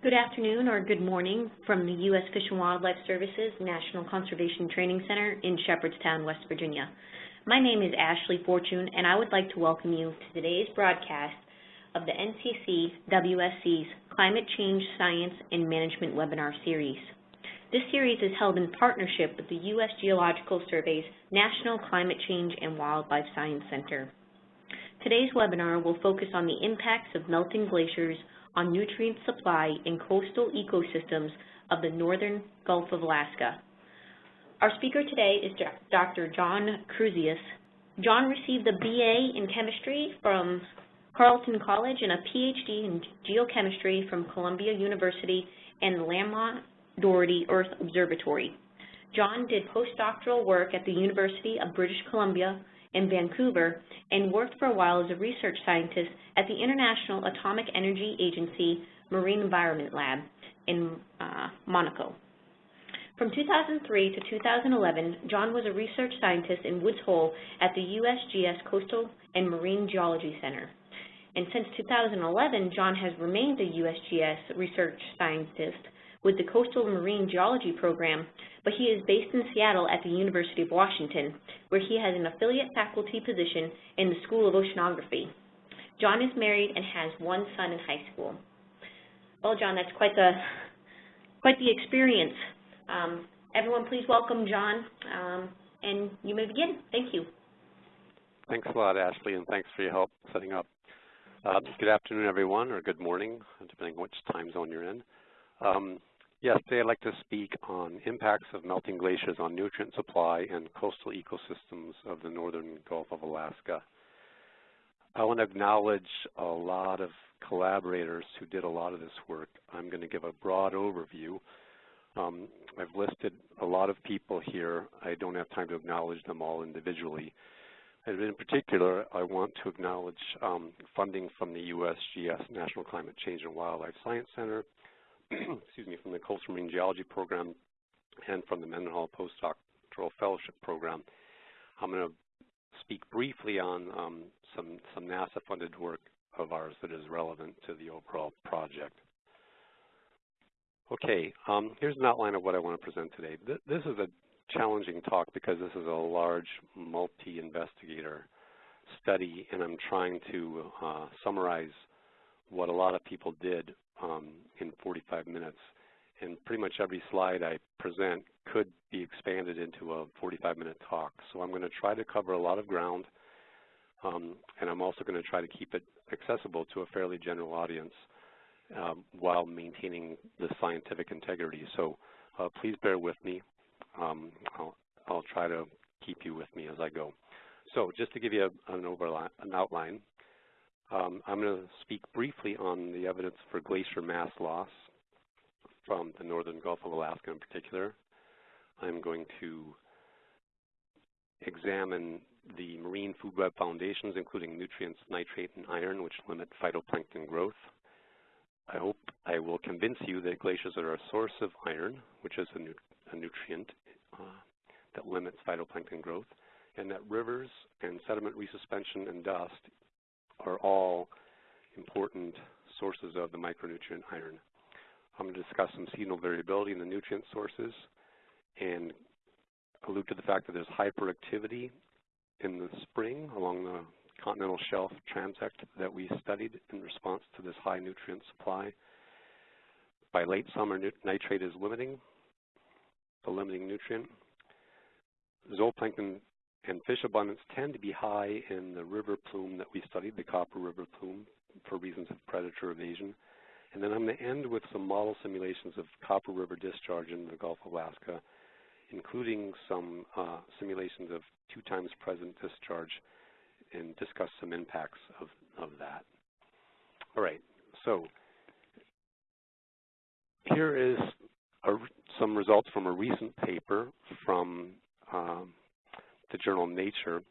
Good afternoon or good morning from the U.S. Fish and Wildlife Services National Conservation Training Center in Shepherdstown, West Virginia. My name is Ashley Fortune, and I would like to welcome you to today's broadcast of the NCC WSC's Climate Change Science and Management webinar series. This series is held in partnership with the U.S. Geological Survey's National Climate Change and Wildlife Science Center. Today's webinar will focus on the impacts of melting glaciers on nutrient supply in coastal ecosystems of the northern Gulf of Alaska. Our speaker today is Dr. John Crusius. John received a BA in chemistry from Carleton College and a PhD in geochemistry from Columbia University and Lamont Doherty Earth Observatory. John did postdoctoral work at the University of British Columbia in Vancouver and worked for a while as a research scientist at the International Atomic Energy Agency Marine Environment Lab in uh, Monaco. From 2003 to 2011, John was a research scientist in Woods Hole at the USGS Coastal and Marine Geology Center. And since 2011, John has remained a USGS research scientist with the Coastal Marine Geology Program, but he is based in Seattle at the University of Washington, where he has an affiliate faculty position in the School of Oceanography. John is married and has one son in high school. Well, John, that's quite the, quite the experience. Um, everyone, please welcome John, um, and you may begin. Thank you. Thanks a lot, Ashley, and thanks for your help setting up. Uh, good afternoon, everyone, or good morning, depending on which time zone you're in. Um, yes, today I'd like to speak on impacts of melting glaciers on nutrient supply and coastal ecosystems of the northern Gulf of Alaska. I want to acknowledge a lot of collaborators who did a lot of this work. I'm going to give a broad overview. Um, I've listed a lot of people here. I don't have time to acknowledge them all individually. And in particular, I want to acknowledge um, funding from the USGS National Climate Change and Wildlife Science Center, excuse me, from the Coastal Marine Geology Program and from the Mendenhall Postdoctoral Fellowship Program. I'm going to speak briefly on um, some, some NASA-funded work of ours that is relevant to the overall project. Okay, um, here's an outline of what I want to present today. Th this is a challenging talk because this is a large multi-investigator study, and I'm trying to uh, summarize what a lot of people did um, in 45 minutes. And pretty much every slide I present could be expanded into a 45-minute talk. So I'm going to try to cover a lot of ground, um, and I'm also going to try to keep it accessible to a fairly general audience um, while maintaining the scientific integrity. So uh, please bear with me. Um, I'll, I'll, try to keep you with me as I go. So just to give you a, an, an outline, um, I'm going to speak briefly on the evidence for glacier mass loss from the northern Gulf of Alaska in particular. I'm going to examine the marine food web foundations, including nutrients, nitrate, and iron, which limit phytoplankton growth. I hope I will convince you that glaciers are a source of iron, which is a, nu a nutrient uh, that limits phytoplankton growth, and that rivers and sediment resuspension and dust are all important sources of the micronutrient iron. I'm going to discuss some seasonal variability in the nutrient sources and allude to the fact that there's hyperactivity in the spring along the continental shelf transect that we studied in response to this high nutrient supply. By late summer, nitrate is limiting, the limiting nutrient. Zooplankton and fish abundance tend to be high in the river plume that we studied, the Copper River plume, for reasons of predator evasion. And then I'm going to end with some model simulations of Copper River discharge in the Gulf of Alaska, including some uh, simulations of two times present discharge and discuss some impacts of, of that. All right, so here is a, some results from a recent paper from um, the journal Nature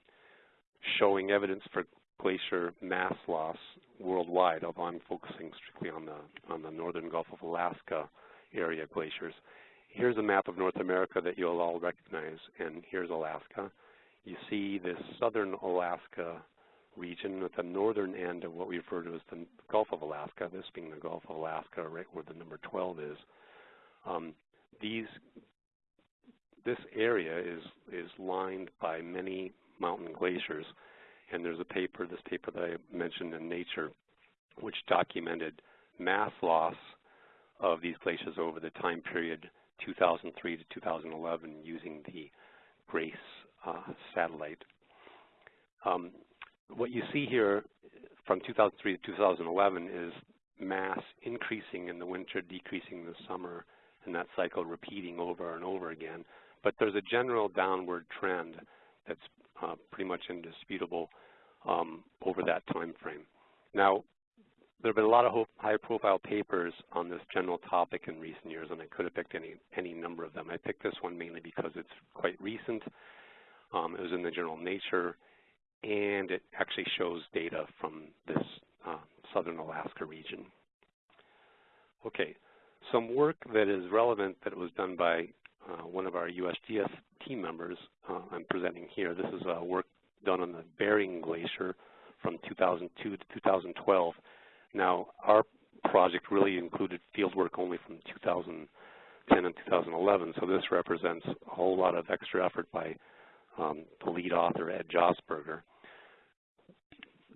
showing evidence for glacier mass loss worldwide, although I'm focusing strictly on the, on the northern Gulf of Alaska area glaciers. Here's a map of North America that you'll all recognize, and here's Alaska. You see this southern Alaska region at the northern end of what we refer to as the Gulf of Alaska, this being the Gulf of Alaska, right where the number 12 is. Um, these, this area is, is lined by many mountain glaciers, and there's a paper, this paper that I mentioned in Nature, which documented mass loss of these glaciers over the time period 2003 to 2011 using the GRACE uh, satellite. Um, what you see here from 2003 to 2011 is mass increasing in the winter, decreasing in the summer, and that cycle repeating over and over again. But there's a general downward trend that's uh, pretty much indisputable um, over that time frame. Now, there have been a lot of high-profile papers on this general topic in recent years, and I could have picked any, any number of them. I picked this one mainly because it's quite recent. Um, it was in the journal Nature, and it actually shows data from this uh, southern Alaska region. Okay, some work that is relevant that was done by one of our USGS team members uh, I'm presenting here. This is uh, work done on the Bering Glacier from 2002 to 2012. Now, our project really included field work only from 2010 and 2011, so this represents a whole lot of extra effort by um, the lead author, Ed Josberger.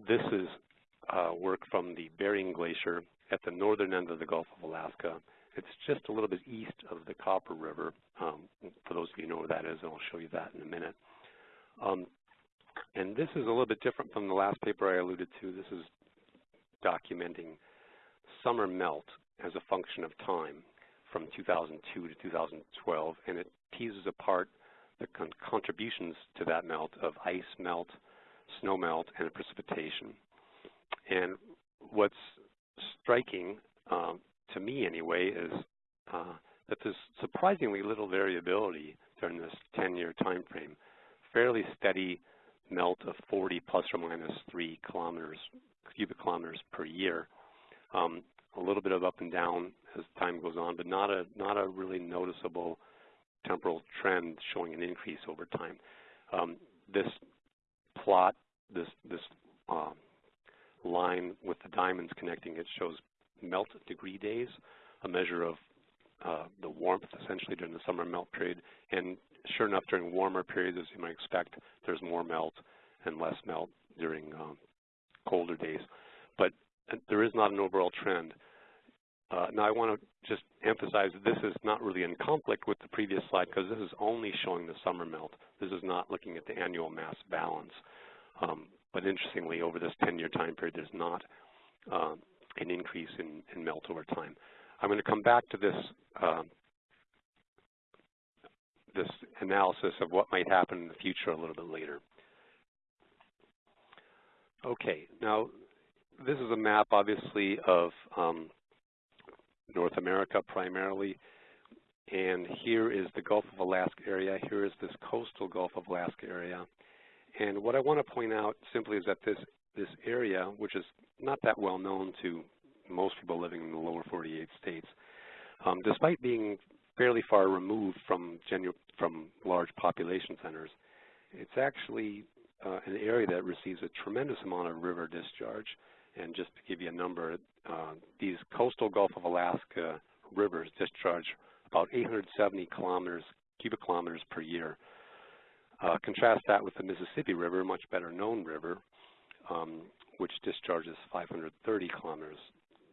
This is uh, work from the Bering Glacier at the northern end of the Gulf of Alaska. It's just a little bit east of the Copper River. Um, for those of you who know where that is, and I'll show you that in a minute. Um, and this is a little bit different from the last paper I alluded to. This is documenting summer melt as a function of time from 2002 to 2012, and it teases apart the con contributions to that melt of ice melt, snow melt, and precipitation. And what's striking, um, to me anyway, is uh, that there's surprisingly little variability during this 10-year time frame. Fairly steady melt of 40 plus or minus 3 kilometers, cubic kilometers per year. Um, a little bit of up and down as time goes on, but not a not a really noticeable temporal trend showing an increase over time. Um, this plot, this this uh, line with the diamonds connecting it shows melt degree days, a measure of uh, the warmth essentially during the summer melt period. And sure enough, during warmer periods, as you might expect, there's more melt and less melt during um, colder days. But uh, there is not an overall trend. Uh, now I want to just emphasize that this is not really in conflict with the previous slide because this is only showing the summer melt. This is not looking at the annual mass balance. Um, but interestingly, over this 10-year time period, there's not um, an increase in, melt over time. I'm going to come back to this um, this analysis of what might happen in the future a little bit later. Okay, now this is a map, obviously, of um, North America primarily. And here is the Gulf of Alaska area. Here is this coastal Gulf of Alaska area. And what I want to point out simply is that this, this area, which is not that well known to most people living in the lower 48 states, um, despite being fairly far removed from, from large population centers, it's actually uh, an area that receives a tremendous amount of river discharge. And just to give you a number, uh, these coastal Gulf of Alaska rivers discharge about 870 kilometers, cubic kilometers per year. Uh, contrast that with the Mississippi River, much better known river, um, which discharges 530 kilometers,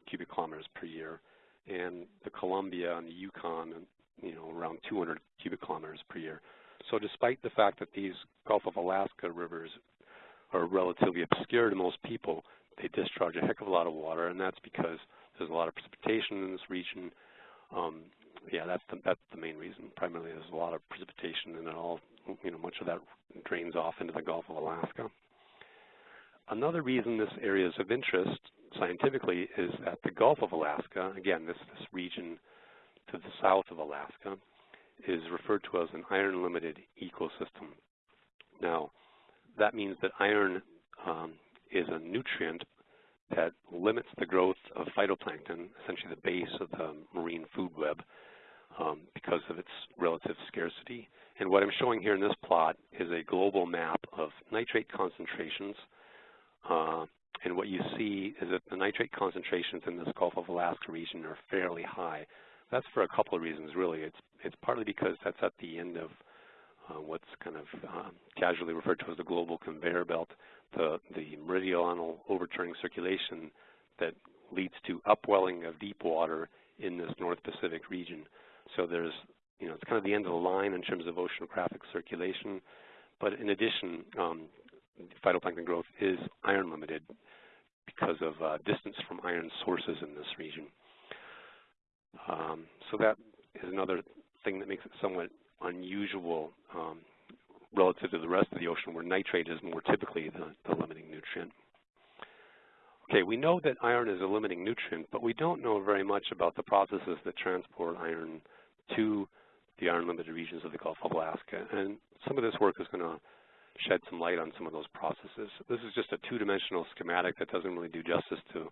cubic kilometers per year, and the Columbia and the Yukon, you know, around 200 cubic kilometers per year. So despite the fact that these Gulf of Alaska rivers are relatively obscure to most people, they discharge a heck of a lot of water, and that's because there's a lot of precipitation in this region. Um, yeah, that's the, that's the main reason. Primarily, there's a lot of precipitation, and it all, you know, much of that drains off into the Gulf of Alaska. Another reason this area is of interest scientifically is that the Gulf of Alaska, again, this, this region to the south of Alaska, is referred to as an iron-limited ecosystem. Now, that means that iron um, is a nutrient that limits the growth of phytoplankton, essentially the base of the marine food web, um, because of its relative scarcity. And what I'm showing here in this plot is a global map of nitrate concentrations and what you see is that the nitrate concentrations in this Gulf of Alaska region are fairly high. That's for a couple of reasons, really. It's, it's partly because that's at the end of uh, what's kind of um, casually referred to as the global conveyor belt, the, the meridional overturning circulation that leads to upwelling of deep water in this North Pacific region. So there's, you know, it's kind of the end of the line in terms of oceanographic circulation. But in addition, um, phytoplankton growth is iron limited because of uh, distance from iron sources in this region. Um, so that is another thing that makes it somewhat unusual um, relative to the rest of the ocean where nitrate is more typically the, the limiting nutrient. Okay, we know that iron is a limiting nutrient, but we don't know very much about the processes that transport iron to the iron-limited regions of the Gulf of Alaska. And some of this work is going to shed some light on some of those processes. This is just a two-dimensional schematic that doesn't really do justice to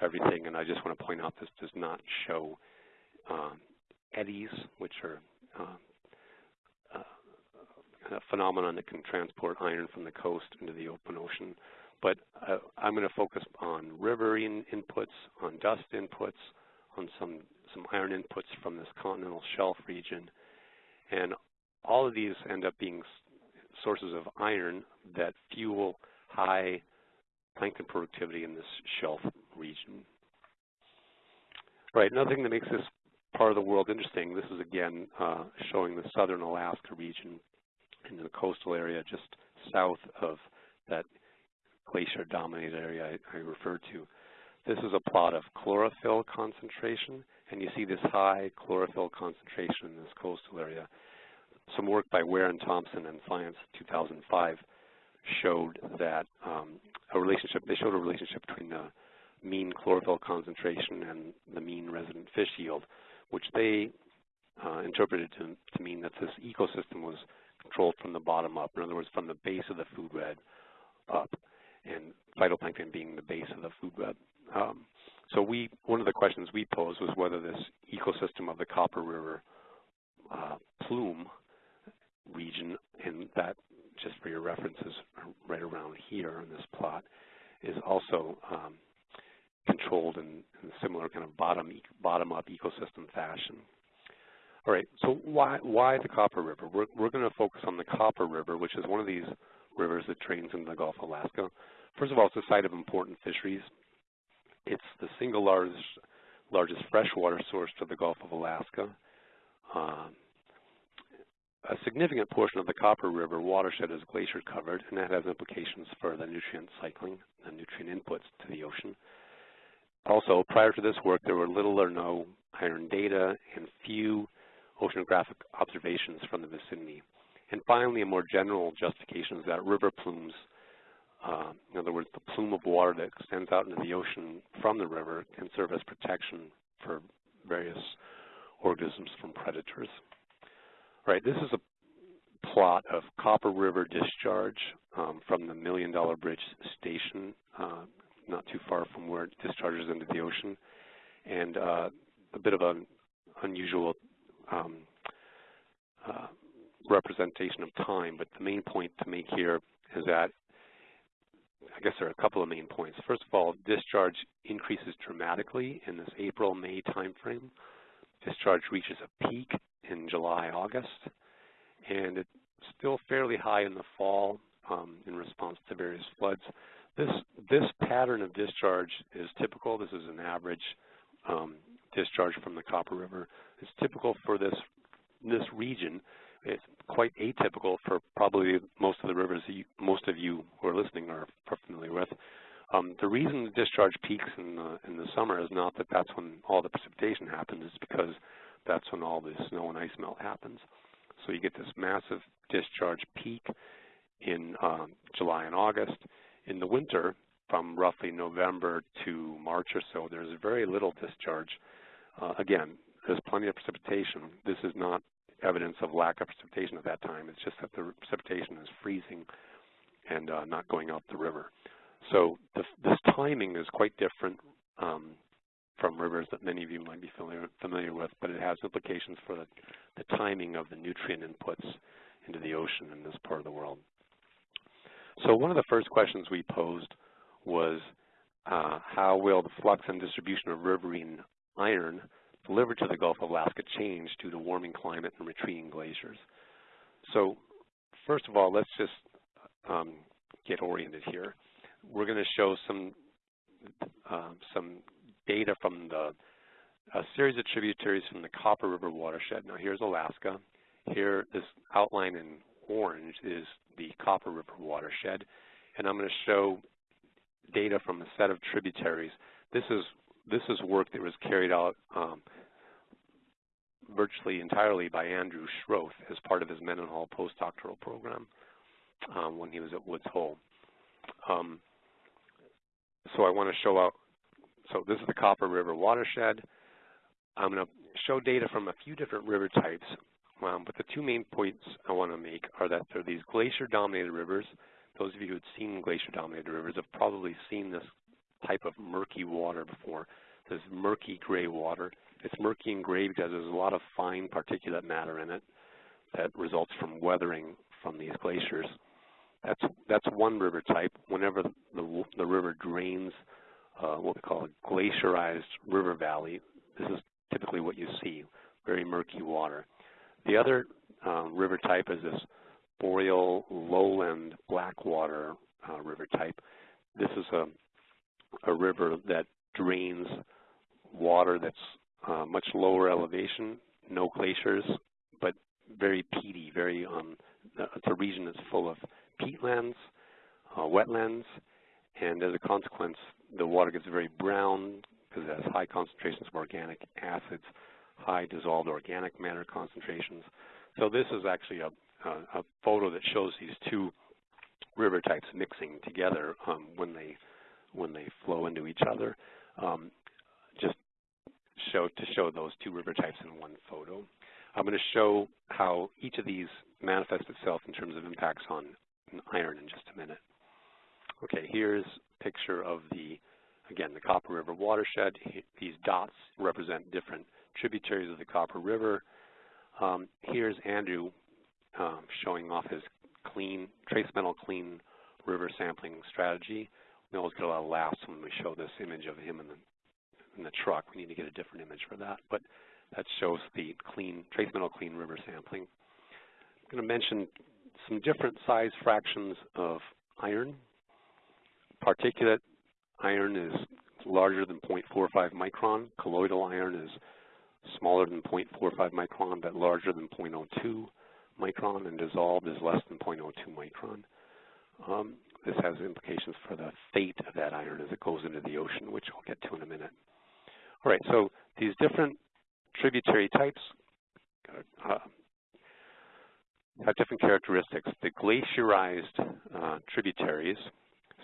everything, and I just want to point out this does not show um, eddies, which are uh, uh, a phenomenon that can transport iron from the coast into the open ocean. But uh, I'm going to focus on riverine inputs, on dust inputs, on some, some iron inputs from this continental shelf region. And all of these end up being sources of iron that fuel high plankton productivity in this shelf region. Right, another thing that makes this part of the world interesting, this is again uh, showing the southern Alaska region in the coastal area just south of that glacier-dominated area I, I referred to. This is a plot of chlorophyll concentration, and you see this high chlorophyll concentration in this coastal area some work by Ware and Thomson in Science 2005 showed that um, a relationship, they showed a relationship between the mean chlorophyll concentration and the mean resident fish yield, which they uh, interpreted to, to, mean that this ecosystem was controlled from the bottom up, in other words, from the base of the food web up, and phytoplankton being the base of the food web. Um, so we, one of the questions we posed was whether this ecosystem of the Copper River uh, plume region, and that, just for your references, right around here in this plot, is also um, controlled in, in, a similar kind of bottom bottom up ecosystem fashion. All right, so why why the Copper River? We're we're going to focus on the Copper River, which is one of these rivers that drains into the Gulf of Alaska. First of all, it's a site of important fisheries. It's the single largest largest freshwater source to the Gulf of Alaska. Um, a significant portion of the Copper River watershed is glacier covered, and that has implications for the nutrient cycling and nutrient inputs to the ocean. Also, prior to this work, there were little or no iron data and few oceanographic observations from the vicinity. And finally, a more general justification is that river plumes, uh, in other words, the plume of water that extends out into the ocean from the river can serve as protection for various organisms from predators. Right, this is a plot of Copper River discharge um, from the Million Dollar Bridge station, uh, not too far from where it discharges into the ocean, and uh, a bit of an unusual um, uh, representation of time, but the main point to make here is that I guess there are a couple of main points. First of all, discharge increases dramatically in this April-May timeframe. Discharge reaches a peak in July, August, and it's still fairly high in the fall um, in response to various floods. This, this pattern of discharge is typical. This is an average um, discharge from the Copper River. It's typical for this, this region. It's quite atypical for probably most of the rivers you, most of you who are listening are familiar with. Um, the reason the discharge peaks in the, in the summer is not that that's when all the precipitation happens. It's because that's when all the snow and ice melt happens. So you get this massive discharge peak in um, July and August. In the winter, from roughly November to March or so, there's very little discharge. Uh, again, there's plenty of precipitation. This is not evidence of lack of precipitation at that time. It's just that the precipitation is freezing and uh, not going out the river. So the, this timing is quite different um, from rivers that many of you might be familiar, familiar with, but it has implications for the, the timing of the nutrient inputs into the ocean in this part of the world. So one of the first questions we posed was uh, how will the flux and distribution of riverine iron delivered to the Gulf of Alaska change due to warming climate and retreating glaciers? So first of all, let's just um, get oriented here. We're going to show some uh, some data from the a series of tributaries from the Copper River watershed. Now here's Alaska. Here, this outline in orange is the Copper River watershed, and I'm going to show data from a set of tributaries. This is this is work that was carried out um, virtually entirely by Andrew Schroth as part of his Mendenhall postdoctoral program um, when he was at Woods Hole. Um, so I want to show out, so this is the Copper River watershed. I'm going to show data from a few different river types, um, but the two main points I want to make are that there are these glacier-dominated rivers. Those of you who have seen glacier-dominated rivers have probably seen this type of murky water before, this murky gray water. It's murky and gray because there's a lot of fine particulate matter in it that results from weathering from these glaciers. That's that's one river type. Whenever the, the river drains what we call a glacierized river valley, this is typically what you see, very murky water. The other uh, river type is this boreal lowland blackwater uh, river type. This is a, a river that drains water that's uh, much lower elevation, no glaciers, but very peaty, very, um, it's a region that's full of peatlands, uh, wetlands, and as a consequence, the water gets very brown because it has high concentrations of organic acids, high dissolved organic matter concentrations. So this is actually a, a, a photo that shows these two river types mixing together um, when they when they flow into each other. Um, just show to show those two river types in one photo. I'm going to show how each of these manifests itself in terms of impacts on iron in just a minute. Okay, here's a picture of the, again, the Copper River watershed. These dots represent different tributaries of the Copper River. Um, here's Andrew um, showing off his clean, trace metal clean river sampling strategy. We always get a lot of laughs when we show this image of him in the, in the truck. We need to get a different image for that. But that shows the clean, trace metal clean river sampling. I'm going to mention some different size fractions of iron. Particulate iron is larger than 0.45 micron. Colloidal iron is smaller than 0.45 micron but larger than 0.02 micron, and dissolved is less than 0.02 micron. Um, this has implications for the fate of that iron as it goes into the ocean, which I'll get to in a minute. All right, so these different tributary types uh, have different characteristics. The glacierized uh, tributaries,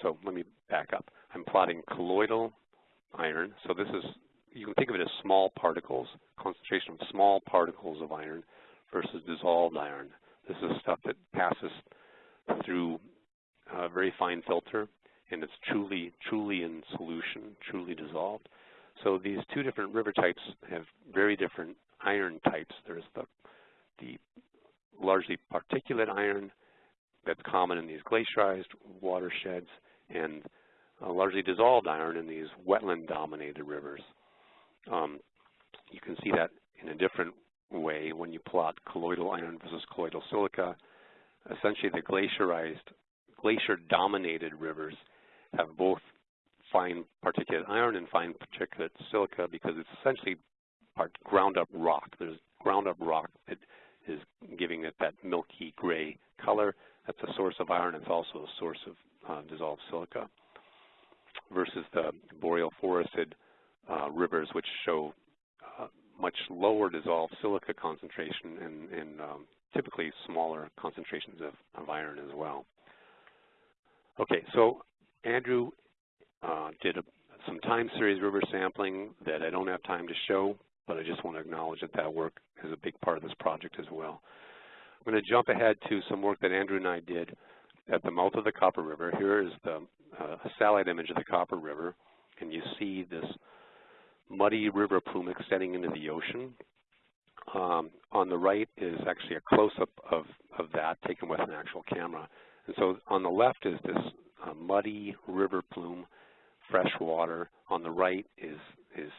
so let me back up. I'm plotting colloidal iron. So this is, you can think of it as small particles, concentration of small particles of iron versus dissolved iron. This is stuff that passes through a very fine filter and it's truly, truly in solution, truly dissolved. So these two different river types have very different iron types. There's the, the largely particulate iron that's common in these glacierized watersheds and uh, largely dissolved iron in these wetland-dominated rivers. Um, you can see that in a different way when you plot colloidal iron versus colloidal silica. Essentially, the glacierized, glacier-dominated rivers have both fine particulate iron and fine particulate silica because it's essentially ground-up rock. There's ground-up rock that is giving it that milky gray color. That's a source of iron. It's also a source of dissolved silica versus the boreal forested uh, rivers, which show uh, much lower dissolved silica concentration and, and um, typically smaller concentrations of, of, iron as well. Okay, so Andrew uh, did a, some time series river sampling that I don't have time to show, but I just want to acknowledge that that work is a big part of this project as well. I'm going to jump ahead to some work that Andrew and I did at the mouth of the Copper River. Here is the uh, satellite image of the Copper River, and you see this muddy river plume extending into the ocean. Um, on the right is actually a close-up of, of that taken with an actual camera. And so on the left is this uh, muddy river plume, fresh water. On the right is, is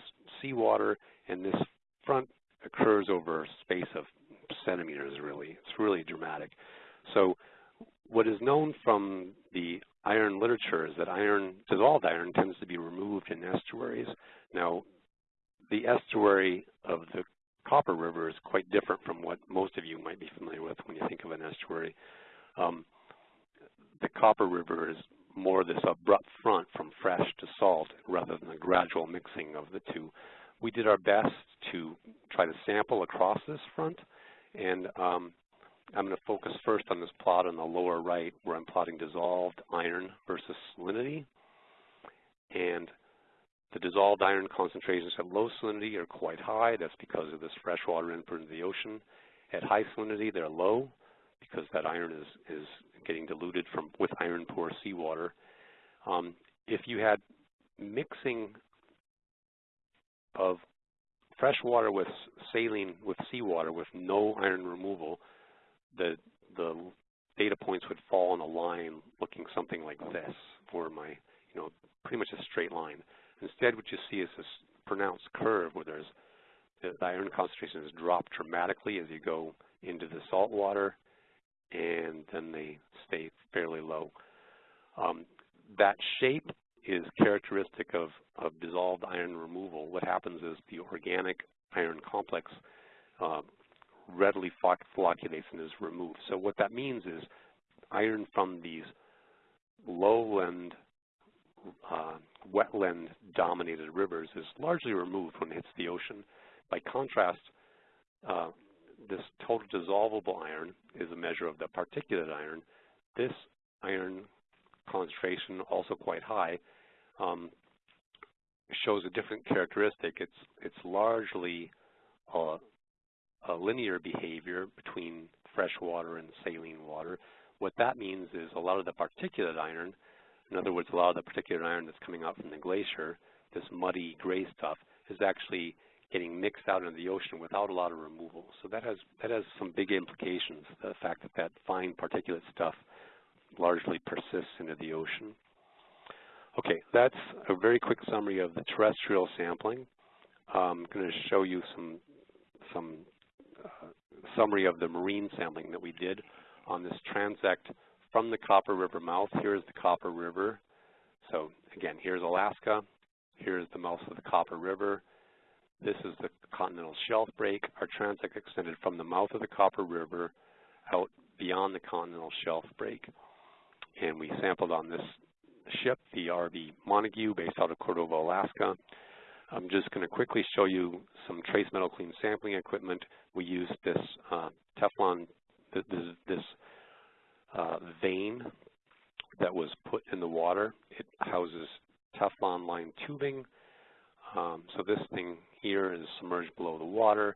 seawater, and this front occurs over a space of centimeters, really. It's really dramatic. So what is known from the iron literature is that iron, dissolved iron tends to be removed in estuaries. Now, the estuary of the Copper River is quite different from what most of you might be familiar with when you think of an estuary. Um, the Copper River is more this abrupt front from fresh to salt rather than a gradual mixing of the two. We did our best to try to sample across this front, and um, I'm going to focus first on this plot on the lower right where I'm plotting dissolved iron versus salinity. And the dissolved iron concentrations at low salinity are quite high. That's because of this freshwater input into the ocean. At high salinity, they're low because that iron is, is getting diluted from with iron poor seawater. Um, if you had mixing of fresh water with saline with seawater with no iron removal, the the data points would fall in a line looking something like this, or my you know pretty much a straight line. Instead, what you see is this pronounced curve where there's the iron concentration concentrations drop dramatically as you go into the salt water, and then they stay fairly low. Um, that shape is characteristic of, of dissolved iron removal. What happens is the organic iron complex uh, readily flocculates and is removed. So what that means is iron from these lowland, uh, wetland-dominated rivers is largely removed when it hits the ocean. By contrast, uh, this total dissolvable iron is a measure of the particulate iron. This iron concentration, also quite high, um, shows a different characteristic. It's, it's largely uh, a linear behavior between fresh water and saline water. What that means is a lot of the particulate iron, in other words, a lot of the particulate iron that's coming out from the glacier, this muddy gray stuff, is actually getting mixed out into the ocean without a lot of removal. So that has that has some big implications, the fact that that fine particulate stuff largely persists into the ocean. Okay, that's a very quick summary of the terrestrial sampling. I'm going to show you some some summary of the marine sampling that we did on this transect from the Copper River mouth. Here's the Copper River. So again, here's Alaska. Here's the mouth of the Copper River. This is the continental shelf break. Our transect extended from the mouth of the Copper River out beyond the continental shelf break. And we sampled on this ship, the RV Montague, based out of Cordova, Alaska. I'm just going to quickly show you some trace metal clean sampling equipment. We used this uh, Teflon, this, this uh, vane that was put in the water. It houses Teflon lined tubing. Um, so this thing here is submerged below the water.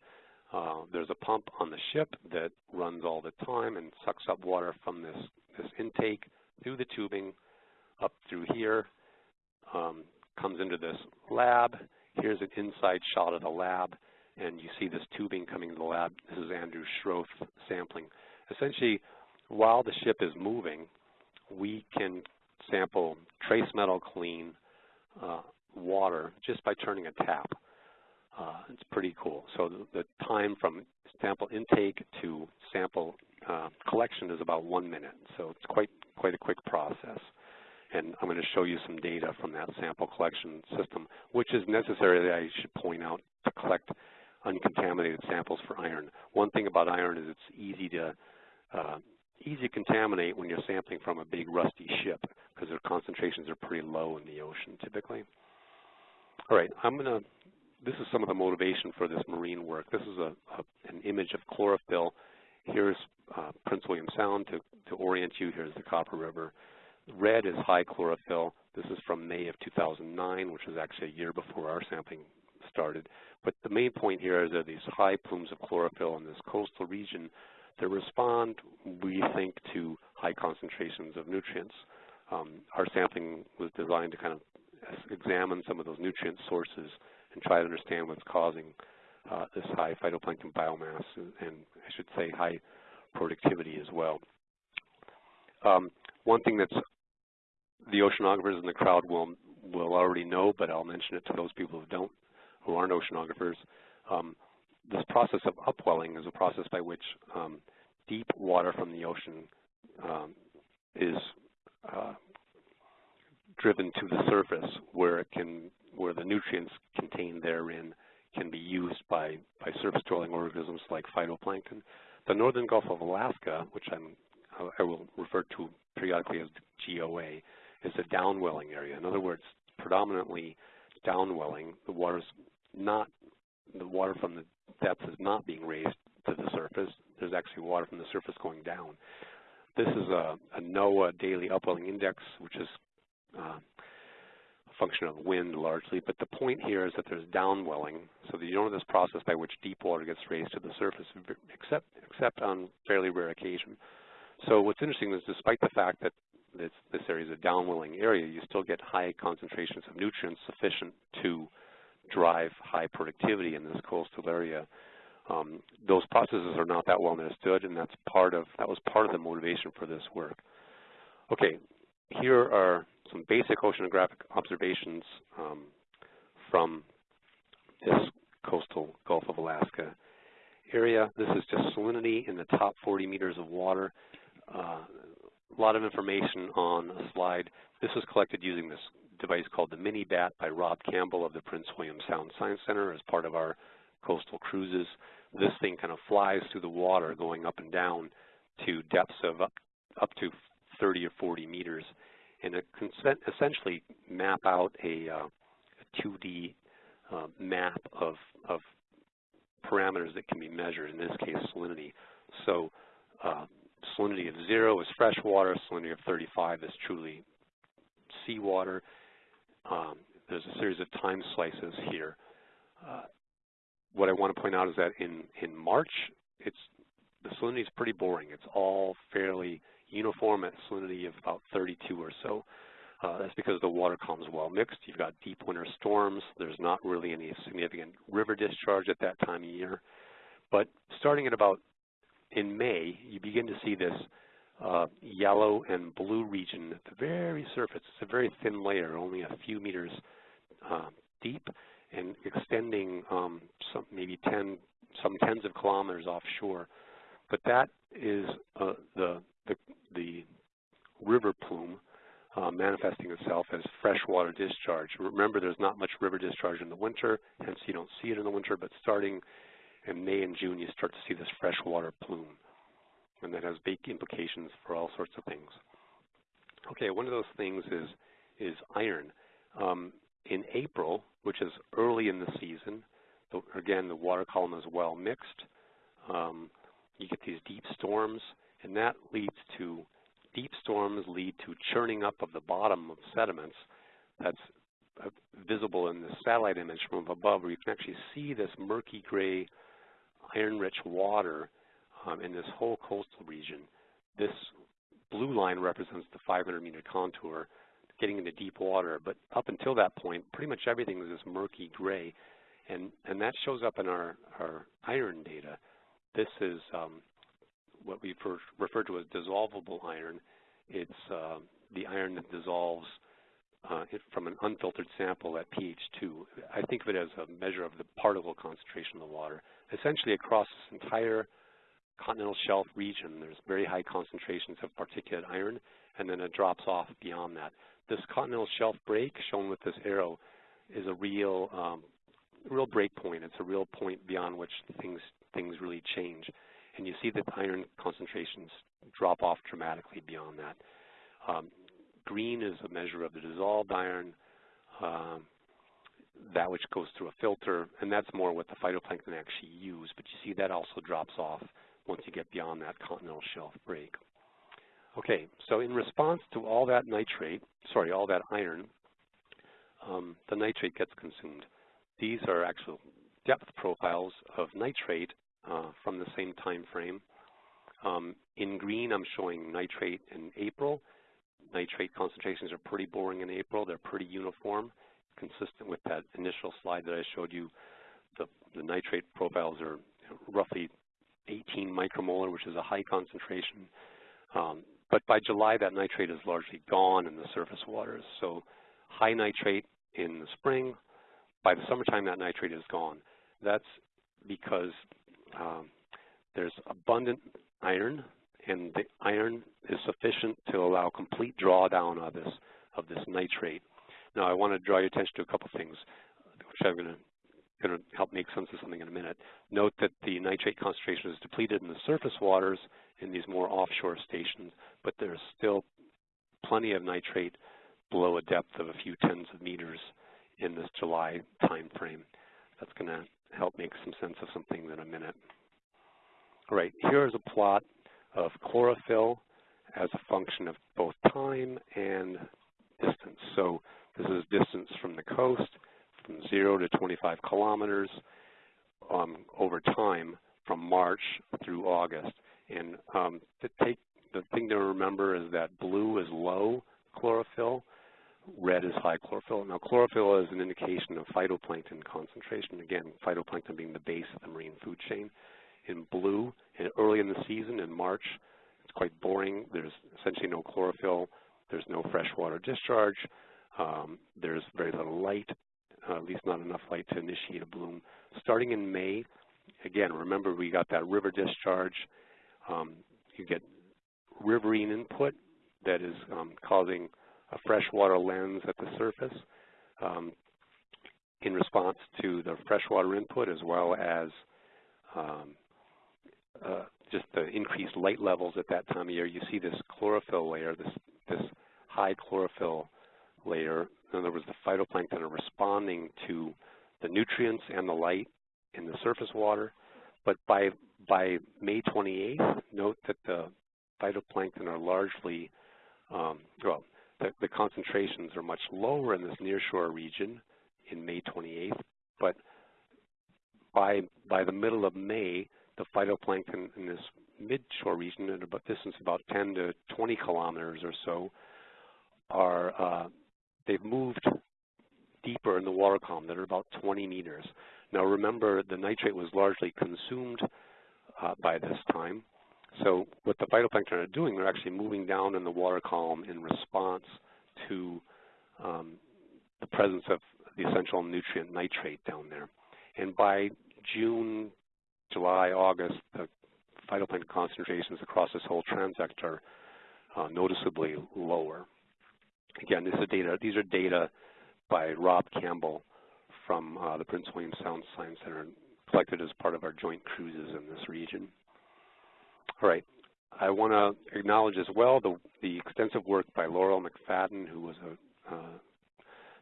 Uh, there's a pump on the ship that runs all the time and sucks up water from this, this intake through the tubing up through here, um, comes into this lab, Here's an inside shot of the lab, and you see this tubing coming to the lab. This is Andrew Schroth sampling. Essentially, while the ship is moving, we can sample trace metal clean uh, water just by turning a tap. Uh, it's pretty cool. So the, the, time from sample intake to sample uh, collection is about one minute. So it's quite quite a quick process and I'm going to show you some data from that sample collection system, which is necessary, I should point out, to collect uncontaminated samples for iron. One thing about iron is it's easy to uh, easy to contaminate when you're sampling from a big rusty ship because their concentrations are pretty low in the ocean typically. All right, I'm going to, this is some of the motivation for this marine work. This is a, a an image of chlorophyll. Here's uh, Prince William Sound to, to orient you. Here's the Copper River. Red is high chlorophyll. This is from May of 2009, which was actually a year before our sampling started. But the main point here is that these high plumes of chlorophyll in this coastal region that respond, we think, to high concentrations of nutrients. Um, our sampling was designed to kind of examine some of those nutrient sources and try to understand what's causing uh, this high phytoplankton biomass and, and, I should say high productivity as well. Um, one thing that's the oceanographers in the crowd will will already know, but I'll mention it to those people who don't, who aren't oceanographers. Um, this process of upwelling is a process by which um, deep water from the ocean um, is uh, driven to the surface where it can, where the nutrients contained therein can be used by, by surface dwelling organisms like phytoplankton. The northern Gulf of Alaska, which I'm, I will refer to periodically as GOA, is a downwelling area. In other words, predominantly downwelling. The water's not, the water from the depth is not being raised to the surface. There's actually water from the surface going down. This is a, a NOAA daily upwelling index, which is uh, a function of wind largely, but the point here is that there's downwelling, so that you don't have this process by which deep water gets raised to the surface, except, except on fairly rare occasion. So what's interesting is despite the fact that this, this area is a downwelling area, you still get high concentrations of nutrients sufficient to drive high productivity in this coastal area. Um, those processes are not that well understood, and that's part of that was part of the motivation for this work. Okay, here are some basic oceanographic observations um, from this coastal Gulf of Alaska area. This is just salinity in the top 40 meters of water. Uh, a lot of information on a slide. This was collected using this device called the Mini-BAT by Rob Campbell of the Prince William Sound Science Center as part of our coastal cruises. This thing kind of flies through the water going up and down to depths of up, up to 30 or 40 meters. And it can essentially map out a, uh, a 2D uh, map of, of parameters that can be measured, in this case salinity. So uh, salinity of zero is fresh water, salinity of 35 is truly seawater. Um, there's a series of time slices here. Uh, what I want to point out is that in, in March, it's the salinity is pretty boring. It's all fairly uniform at salinity of about 32 or so. Uh, that's because the water column is well mixed. You've got deep winter storms. There's not really any significant river discharge at that time of year. But starting at about in May, you begin to see this uh, yellow and blue region at the very surface. It's a very thin layer, only a few meters uh, deep and extending um, some maybe 10, some tens of kilometers offshore. But that is uh, the, the, the river plume uh, manifesting itself as freshwater discharge. Remember, there's not much river discharge in the winter, hence you don't see it in the winter, but starting in May and June, you start to see this freshwater plume and that has big implications for all sorts of things. Okay, one of those things is, is iron. Um, in April, which is early in the season, the, again, the water column is well mixed. Um, you get these deep storms, and that leads to, deep storms lead to churning up of the bottom of sediments that's uh, visible in the satellite image from above, where you can actually see this murky gray, iron-rich water um, in this whole coastal region. This blue line represents the 500 meter contour getting into deep water, but up until that point, pretty much everything is this murky gray, and, and that shows up in our, our iron data. This is um, what we refer to as dissolvable iron. It's uh, the iron that dissolves uh, from an unfiltered sample at pH 2. I think of it as a measure of the particle concentration of the water. Essentially across this entire continental shelf region, there's very high concentrations of particulate iron, and then it drops off beyond that. This continental shelf break, shown with this arrow, is a real, um, real break point. It's a real point beyond which things things really change, and you see that iron concentrations drop off dramatically beyond that. Um, green is a measure of the dissolved iron. Um, that which goes through a filter, and that's more what the phytoplankton actually use, but you see that also drops off once you get beyond that continental shelf break. Okay, so in response to all that nitrate, sorry, all that iron, um, the nitrate gets consumed. These are actual depth profiles of nitrate uh, from the same time frame. Um, in green, I'm showing nitrate in April. Nitrate concentrations are pretty boring in April. They're pretty uniform, consistent with that initial slide that I showed you. The, the nitrate profiles are roughly 18 micromolar, which is a high concentration. Um, but by July, that nitrate is largely gone in the surface waters. So high nitrate in the spring, by the summertime, that nitrate is gone. That's because um, there's abundant iron, and the iron is sufficient to allow complete drawdown of this of this nitrate. Now, I want to draw your attention to a couple things, which I'm going to going to help make sense of something in a minute. Note that the nitrate concentration is depleted in the surface waters in these more offshore stations, but there's still plenty of nitrate below a depth of a few tens of meters in this July time frame. That's going to help make some sense of something in a minute. All right, here is a plot of chlorophyll as a function of both time and distance. So this is distance from the coast, from 0 to 25 kilometers um, over time from March through August. And um, to take the thing to remember is that blue is low chlorophyll, red is high chlorophyll. Now chlorophyll is an indication of phytoplankton concentration. Again, phytoplankton being the base of the marine food chain. In blue, and early in the season, in March, it's quite boring. There's essentially no chlorophyll. There's no freshwater discharge. Um, there's very little light, uh, at least not enough light to initiate a bloom. Starting in May, again, remember we got that river discharge. Um, you get riverine input that is um, causing a freshwater lens at the surface um, in response to the freshwater input as well as um, uh, just the increased light levels at that time of year. You see this chlorophyll layer, this, this high chlorophyll layer. In other words, the phytoplankton are responding to the nutrients and the light in the surface water. But by, by May 28th, note that the phytoplankton are largely, um, well, the, the, concentrations are much lower in this nearshore region in May 28th, but by, by the middle of May, the phytoplankton in this mid-shore region at about distance about 10 to 20 kilometers or so are, uh, they've moved deeper in the water column that are about 20 meters. Now remember, the nitrate was largely consumed uh, by this time, so what the phytoplankton are doing, they're actually moving down in the water column in response to um, the presence of the essential nutrient nitrate down there. And by June, July, August, the phytoplankton concentrations across this whole transect are uh, noticeably lower. Again, this is data, these are data by Rob Campbell from uh, the Prince William Sound Science Center collected as part of our joint cruises in this region. All right. I want to acknowledge as well the, the, extensive work by Laurel McFadden, who was a uh,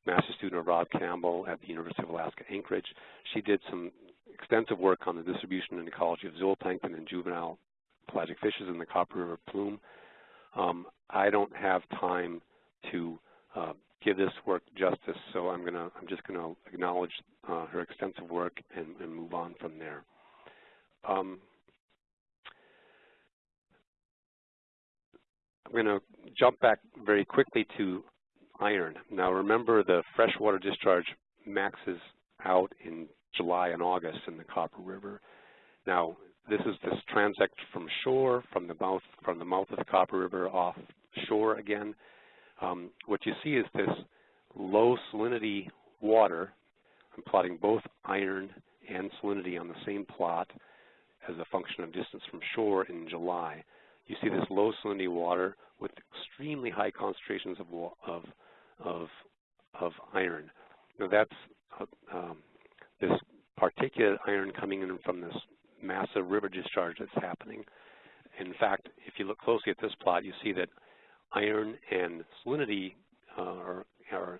master student of Rob Campbell at the University of Alaska Anchorage. She did some extensive work on the distribution and ecology of zooplankton and juvenile pelagic fishes in the Copper River plume. Um, I don't have time to uh, give this work justice, so I'm gonna I'm just gonna acknowledge uh, her extensive work and, and, move on from there. Um, I'm going to jump back very quickly to iron. Now remember the freshwater discharge maxes out in July and August in the Copper River. Now this is this transect from shore, from the mouth from the mouth of the Copper River offshore again. Um, what you see is this low salinity water. I'm plotting both iron and salinity on the same plot as a function of distance from shore in July you see this low salinity water with extremely high concentrations of, of, of, of iron. Now that's uh, um, this particulate iron coming in from this massive river discharge that's happening. In fact, if you look closely at this plot, you see that iron and salinity uh, are, are,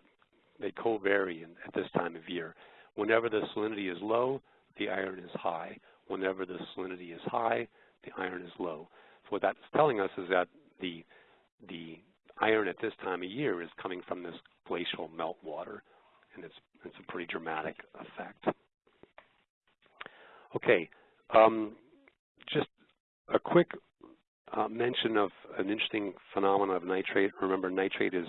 they co-vary at this time of year. Whenever the salinity is low, the iron is high. Whenever the salinity is high, the iron is low So what that's telling us is that the, the iron at this time of year is coming from this glacial meltwater, and it's, it's a pretty dramatic effect. Okay, um, just a quick uh, mention of an interesting phenomenon of nitrate. Remember, nitrate is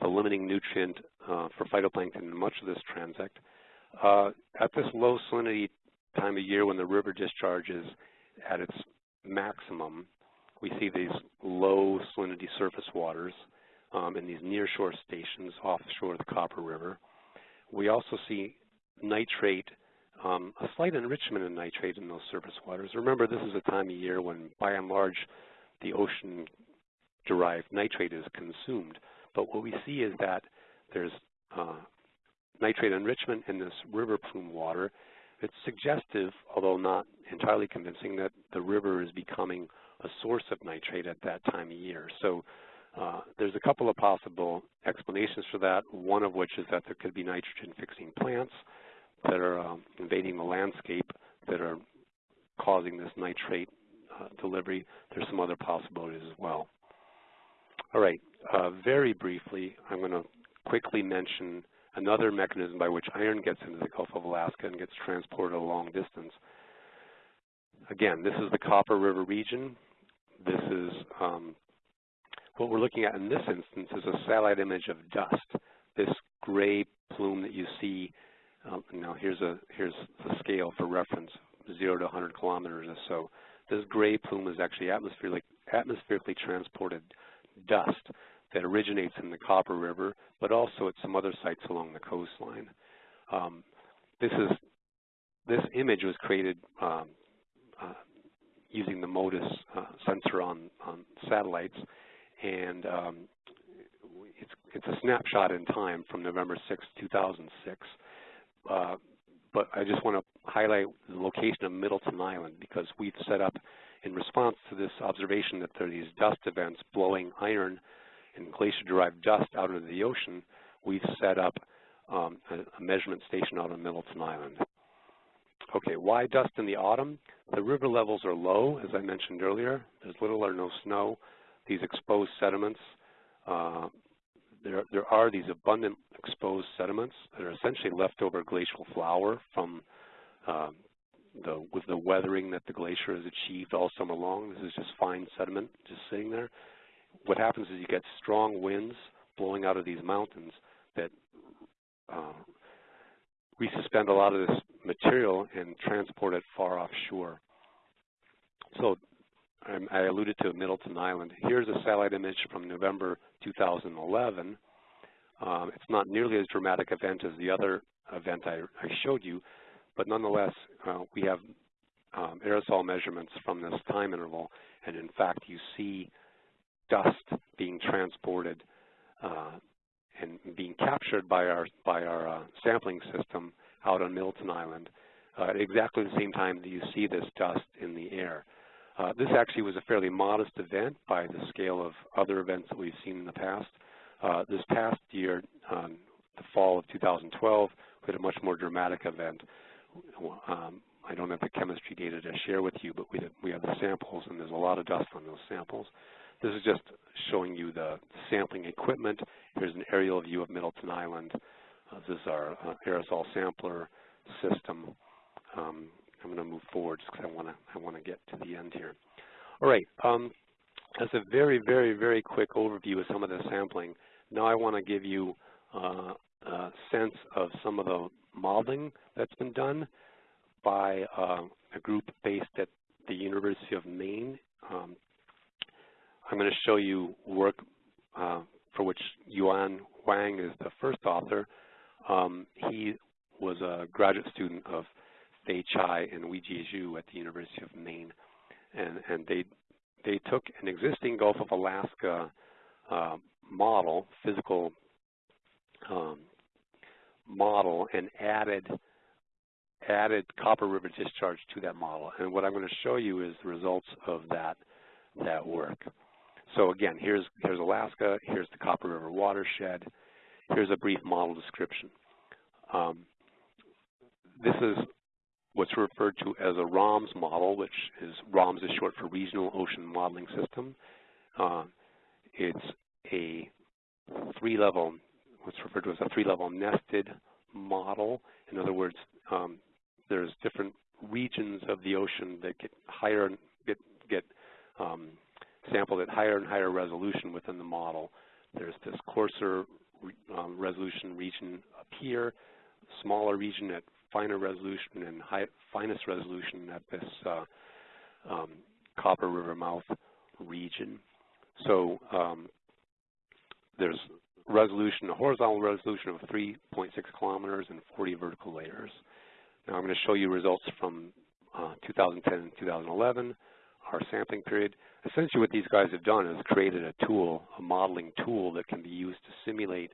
the limiting nutrient uh, for phytoplankton in much of this transect. Uh, at this low salinity time of year when the river discharge is at its maximum, we see these low salinity surface waters um, in these nearshore stations offshore of the Copper River. We also see nitrate, um, a slight enrichment in nitrate in those surface waters. Remember, this is a time of year when, by and large, the ocean-derived nitrate is consumed. But what we see is that there's uh, nitrate enrichment in this river plume water. It's suggestive, although not entirely convincing, that the river is becoming a source of nitrate at that time of year. So uh, there's a couple of possible explanations for that, one of which is that there could be nitrogen-fixing plants that are um, invading the landscape that are causing this nitrate uh, delivery. There's some other possibilities as well. All right, uh, very briefly, I'm going to quickly mention another mechanism by which iron gets into the Gulf of Alaska and gets transported a long distance. Again, this is the Copper River region. This is um, what we're looking at in this instance is a satellite image of dust. This gray plume that you see, uh, now here's a here's the scale for reference, 0 to 100 kilometers or so. This gray plume is actually atmospherically, atmospherically transported dust that originates in the Copper River, but also at some other sites along the coastline. Um, this is this image was created um, uh, using the MODIS uh, sensor on, on satellites, and um, it's, it's a snapshot in time from November 6, 2006. Uh, but I just want to highlight the location of Middleton Island because we've set up in response to this observation that there are these dust events blowing iron and glacier-derived dust out into the ocean, we've set up um, a, a measurement station out on Middleton Island. Okay, why dust in the autumn? The river levels are low, as I mentioned earlier. There's little or no snow. These exposed sediments, uh, there, there are these abundant exposed sediments that are essentially leftover glacial flour from um, the, with the weathering that the glacier has achieved all summer long. This is just fine sediment just sitting there. What happens is you get strong winds blowing out of these mountains that uh, resuspend a lot of this material and transport it far offshore. So I alluded to Middleton Island. Here's a satellite image from November 2011. Um, it's not nearly as dramatic event as the other event I, I showed you, but nonetheless, uh, we have um, aerosol measurements from this time interval, and in fact, you see dust being transported uh, and being captured by our by our uh, sampling system out on Middleton Island uh, at exactly the same time that you see this dust in the air. Uh, this actually was a fairly modest event by the scale of other events that we've seen in the past. Uh, this past year, um, the fall of 2012, we had a much more dramatic event. Um, I don't have the chemistry data to share with you, but we, we have the samples, and there's a lot of dust on those samples. This is just showing you the sampling equipment. Here's an aerial view of Middleton Island. Uh, this is our uh, aerosol sampler system. Um, I'm going to move forward just because I want to I want to get to the end here. All right. Um, that's a very, very, very quick overview of some of the sampling. Now I want to give you uh, a sense of some of the modeling that's been done by uh, a group based at the University of Maine. Um, I'm going to show you work uh, for which Yuan Huang is the first author. Um, he was a graduate student of Fei Chai and Weijie Zhu at the University of Maine, and, and they they took an existing Gulf of Alaska uh, model, physical um, model, and added added Copper River discharge to that model. And what I'm going to show you is the results of that that work. So again, here's here's Alaska, here's the Copper River watershed, here's a brief model description. Um, this is what's referred to as a ROMS model, which is ROMS is short for Regional Ocean Modeling System. Uh, it's a three-level, what's referred to as a three-level nested model. In other words, um, there's different regions of the ocean that get higher, get get um, sampled at higher and higher resolution within the model. There's this coarser um, resolution region up here, smaller region at finer resolution and high, finest resolution at this uh, um, Copper River mouth region. So um, there's resolution, a horizontal resolution of 3.6 kilometers and 40 vertical layers. Now I'm going to show you results from uh, 2010 and 2011, our sampling period. Essentially what these guys have done is created a tool, a modeling tool that can be used to simulate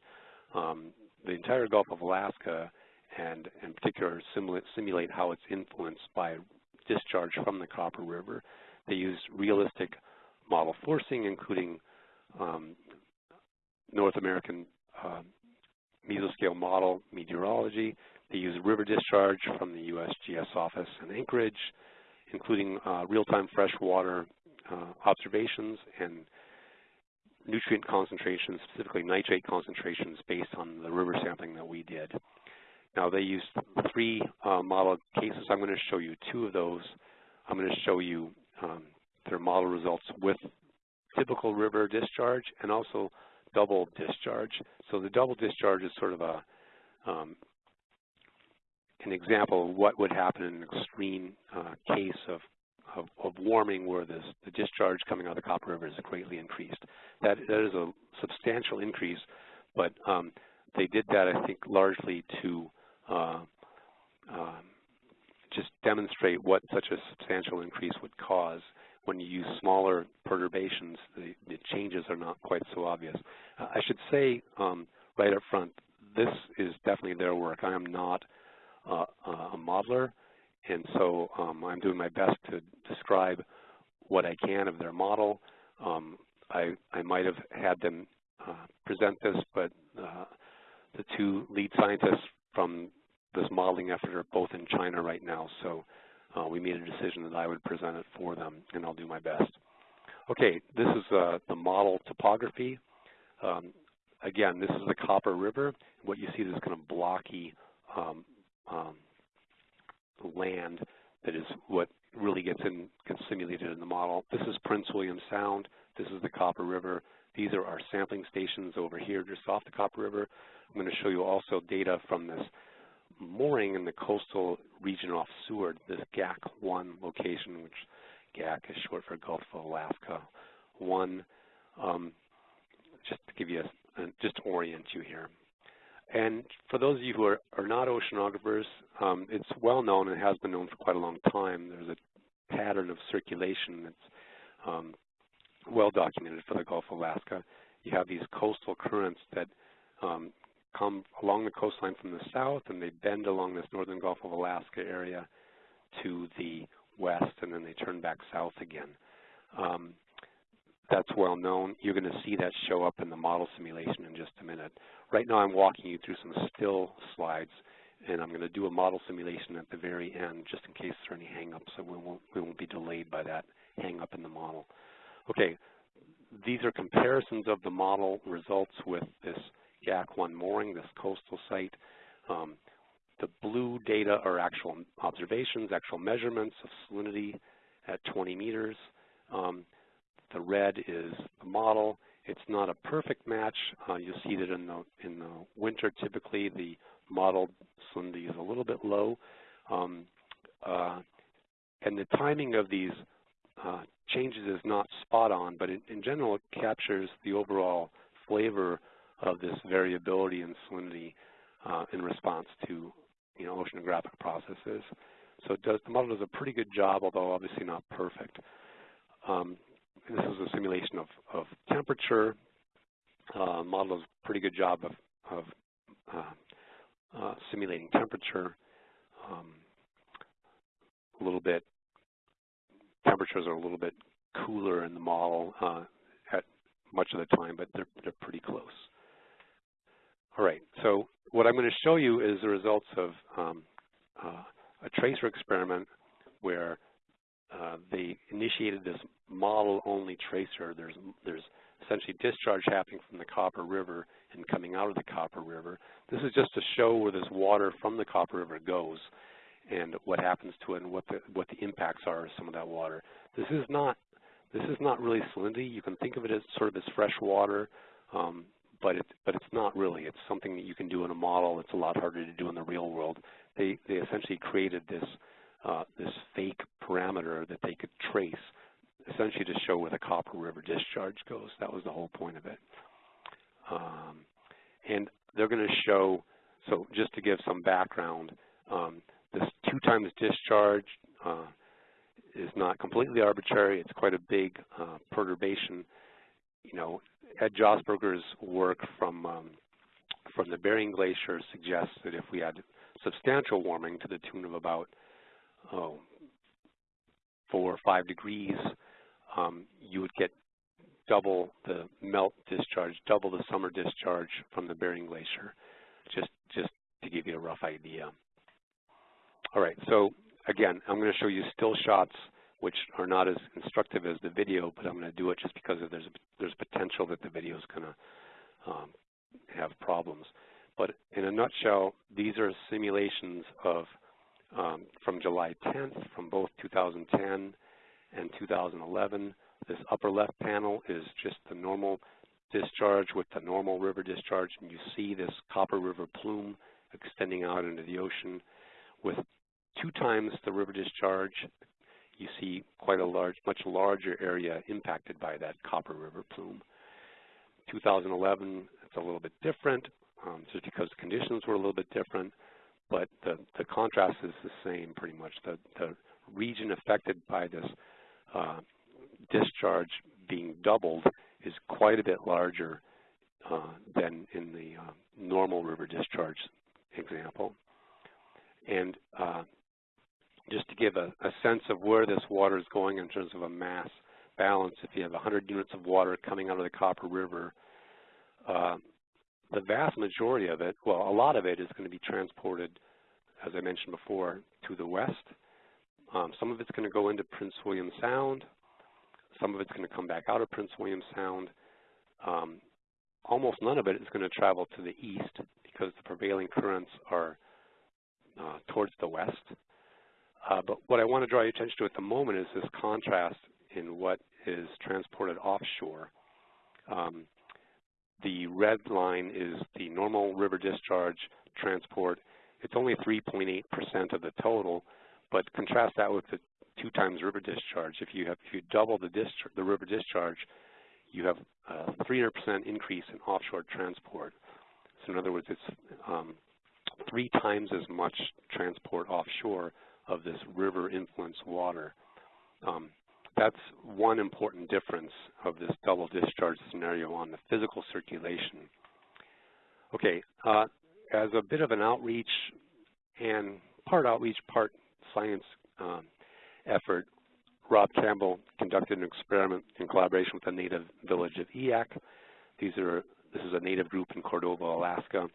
um, the entire Gulf of Alaska and in particular simulate, simulate how it's influenced by discharge from the Copper River. They use realistic model forcing, including um, North American uh, mesoscale model meteorology. They use river discharge from the USGS office in Anchorage, including uh, real-time freshwater uh, observations and nutrient concentrations, specifically nitrate concentrations based on the river sampling that we did. Now they used three uh, model cases. I'm going to show you two of those. I'm going to show you um, their model results with typical river discharge and also double discharge. So the double discharge is sort of a um, an example of what would happen in an extreme uh, case of, of, of, warming where this, the discharge coming out of the Copper River is greatly increased. That, that is a substantial increase, but um, they did that, I think, largely to uh, just demonstrate what such a substantial increase would cause. When you use smaller perturbations, the, the changes are not quite so obvious. Uh, I should say um, right up front, this is definitely their work. I am not uh, a modeler, and so um, I'm doing my best to describe what I can of their model. Um, I, I, might have had them uh, present this, but uh, the two lead scientists from this modeling effort are both in China right now, so uh, we made a decision that I would present it for them, and I'll do my best. Okay, this is uh, the model topography. Um, again, this is the Copper River. What you see is kind of blocky um, um, land that is what really gets in gets simulated in the model. This is Prince William Sound. This is the Copper River. These are our sampling stations over here just off the Copper River. I'm going to show you also data from this mooring in the coastal region off Seward, this GAK-1 location, which GAK is short for Gulf of Alaska 1. Um, just to give you a, just to orient you here. And for those of you who are, are not oceanographers, um, it's well known and has been known for quite a long time. There's a pattern of circulation that's um, well documented for the Gulf of Alaska. You have these coastal currents that um, come along the coastline from the south and they bend along this northern Gulf of Alaska area to the west and then they turn back south again. Um, that's well known. You're going to see that show up in the model simulation in just a minute. Right now I'm walking you through some still slides, and I'm going to do a model simulation at the very end just in case there are any hang-ups, so we won't, we won't be delayed by that hang-up in the model. Okay, these are comparisons of the model results with this GAK-1 mooring, this coastal site. Um, the blue data are actual observations, actual measurements of salinity at 20 meters. Um, the red is the model. It's not a perfect match. Uh, you'll see that in the, in the winter, typically the modeled salinity is a little bit low. Um, uh, and the timing of these uh, changes is not spot on, but in, in, general it captures the overall flavor of this variability in salinity uh, in response to you know, oceanographic processes. So does, the model does a pretty good job, although obviously not perfect. Um, this is a simulation of, of temperature. Uh, model does a pretty good job of, of uh, uh, simulating temperature. Um, a little bit, temperatures are a little bit cooler in the model uh, at much of the time, but they're, they're pretty close. All right, so what I'm going to show you is the results of um, uh, a tracer experiment where uh, they initiated this model-only tracer. There's, there's essentially discharge happening from the Copper River and coming out of the Copper River. This is just to show where this water from the Copper River goes and what happens to it and what the, what the impacts are of some of that water. This is not this is not really salinity. You can think of it as sort of as fresh water, um, but it, but it's not really. It's something that you can do in a model. It's a lot harder to do in the real world. They they essentially created this uh, this fake parameter that they could trace essentially to show where the Copper River discharge goes. That was the whole point of it. Um, and they're going to show, so just to give some background, um, this two times discharge uh, is not completely arbitrary. It's quite a big uh, perturbation. You know, Ed Josberger's work from um, from the Bering Glacier suggests that if we had substantial warming to the tune of about oh, four or five degrees, um, you would get double the melt discharge, double the summer discharge from the Bering Glacier, just, just to give you a rough idea. All right, so again, I'm going to show you still shots which are not as instructive as the video, but I'm going to do it just because there's there's potential that the video is going to um, have problems. But in a nutshell, these are simulations of um, from July 10th, from both 2010 and 2011. This upper left panel is just the normal discharge with the normal river discharge, and you see this Copper River plume extending out into the ocean. With two times the river discharge, you see quite a large, much larger area impacted by that Copper River plume. 2011, it's a little bit different, um, just because the conditions were a little bit different, but the, the contrast is the same pretty much. The, the region affected by this uh, discharge being doubled is quite a bit larger uh, than in the uh, normal river discharge example. And uh, just to give a, a, sense of where this water is going in terms of a mass balance, if you have 100 units of water coming out of the Copper River, uh, the vast majority of it, well, a lot of it is going to be transported, as I mentioned before, to the west. Um, some of it's going to go into Prince William Sound. Some of it's going to come back out of Prince William Sound. Um, almost none of it is going to travel to the east because the prevailing currents are uh, towards the west. Uh, but what I want to draw your attention to at the moment is this contrast in what is transported offshore. Um, the red line is the normal river discharge transport. It's only 3.8% of the total, but contrast that with the two times river discharge. If you have if you double the the river discharge, you have a 300% increase in offshore transport. So in other words, it's um, three times as much transport offshore of this river influenced water. Um, that's one important difference of this double discharge scenario on the physical circulation. Okay, uh, as a bit of an outreach and part outreach, part science um, effort, Rob Campbell conducted an experiment in collaboration with the native village of Eyak. These are, this is a native group in Cordova, Alaska.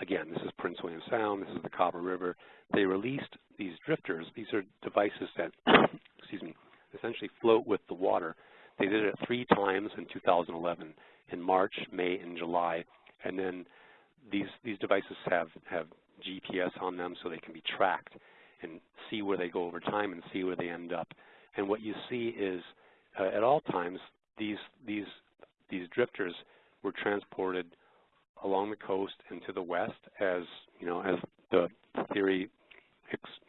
Again, this is Prince William Sound, this is the Copper River. They released these drifters. These are devices that, excuse me, essentially float with the water. They did it three times in 2011, in March, May, and July. And then these, these devices have, have GPS on them so they can be tracked and see where they go over time and see where they end up. And what you see is uh, at all times these these these drifters were transported along the coast and to the west as you know as the theory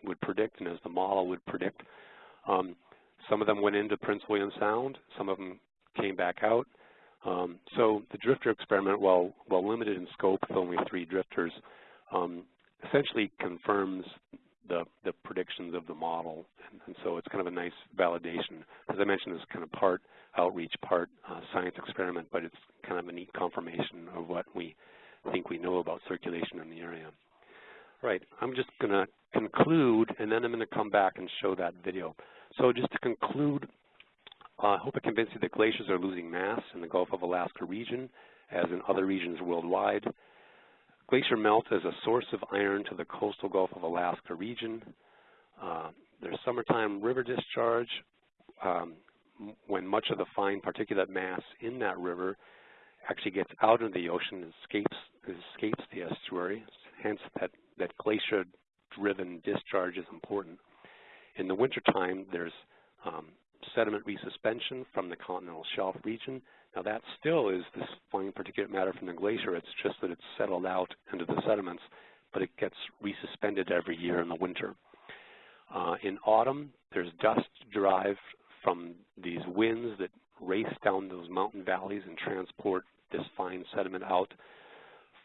would predict and as the model would predict. Um, some of them went into Prince William Sound, some of them came back out. Um, so the drifter experiment, while, while limited in scope with only three drifters, um, essentially confirms the, the predictions of the model. And, and, so it's kind of a nice validation. As I mentioned, this kind of part outreach, part uh, science experiment, but it's kind of a neat confirmation of what we think we know about circulation in the area. Right, I'm just going to conclude, and then I'm going to come back and show that video. So just to conclude, uh, I hope I convinced you that glaciers are losing mass in the Gulf of Alaska region, as in other regions worldwide. Glacier melt is a source of iron to the coastal Gulf of Alaska region. Uh, there's summertime river discharge um, when much of the fine particulate mass in that river actually gets out into the ocean and escapes, escapes the estuary. Hence, that, that glacier-driven discharge is important. In the wintertime, there's um, sediment resuspension from the continental shelf region now that still is this fine particulate matter from the glacier. It's just that it's settled out into the sediments, but it gets resuspended every year in the winter. Uh, in autumn, there's dust derived from these winds that race down those mountain valleys and transport this fine sediment out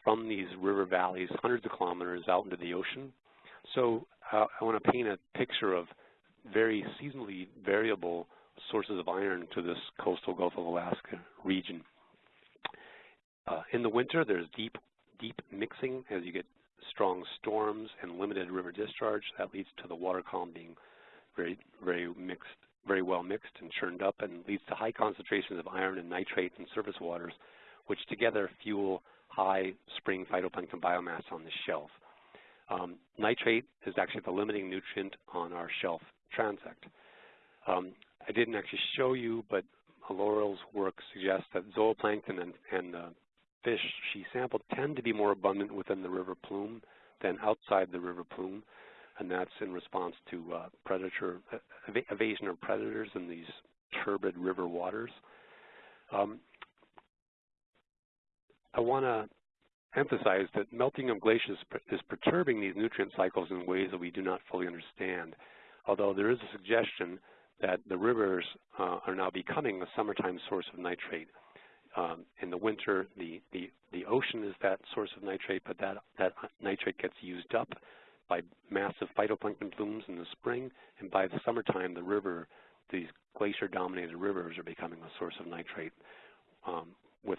from these river valleys hundreds of kilometers out into the ocean. So uh, I want to paint a picture of very seasonally variable sources of iron to this coastal Gulf of Alaska region. Uh, in the winter, there's deep, deep mixing as you get strong storms and limited river discharge. That leads to the water column being very, very mixed, very well mixed and churned up and leads to high concentrations of iron and nitrate in surface waters, which together fuel high spring phytoplankton biomass on the shelf. Um, nitrate is actually the limiting nutrient on our shelf transect. Um, I didn't actually show you, but Laurel's work suggests that zooplankton and, and uh, fish she sampled tend to be more abundant within the river plume than outside the river plume, and that's in response to uh, predator uh, ev evasion of predators in these turbid river waters. Um, I want to emphasize that melting of glaciers is perturbing these nutrient cycles in ways that we do not fully understand, although there is a suggestion that the rivers uh, are now becoming a summertime source of nitrate. Um, in the winter, the, the, the ocean is that source of nitrate, but that, that nitrate gets used up by massive phytoplankton blooms in the spring, and by the summertime, the river, these glacier-dominated rivers are becoming a source of nitrate um, with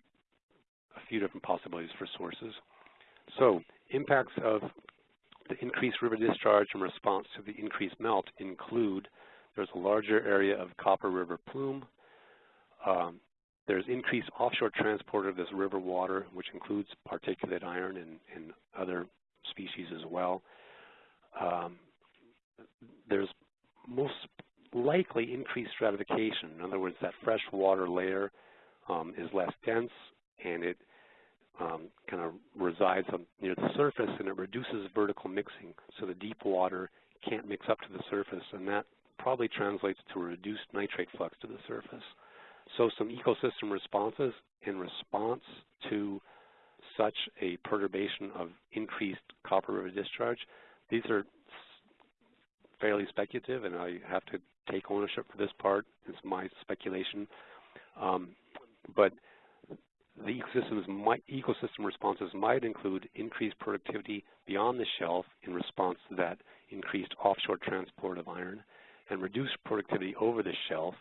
a few different possibilities for sources. So impacts of the increased river discharge in response to the increased melt include there's a larger area of Copper River plume. Um, there's increased offshore transport of this river water, which includes particulate iron and, and other species as well. Um, there's most likely increased stratification. In other words, that fresh water layer um, is less dense and it um, kind of resides on, near the surface and it reduces vertical mixing. So the deep water can't mix up to the surface and that probably translates to a reduced nitrate flux to the surface. So some ecosystem responses in response to such a perturbation of increased copper river discharge, these are fairly speculative and I have to take ownership for this part. It's my speculation. Um, but the ecosystems might, ecosystem responses might include increased productivity beyond the shelf in response to that increased offshore transport of iron and reduced productivity over the shelf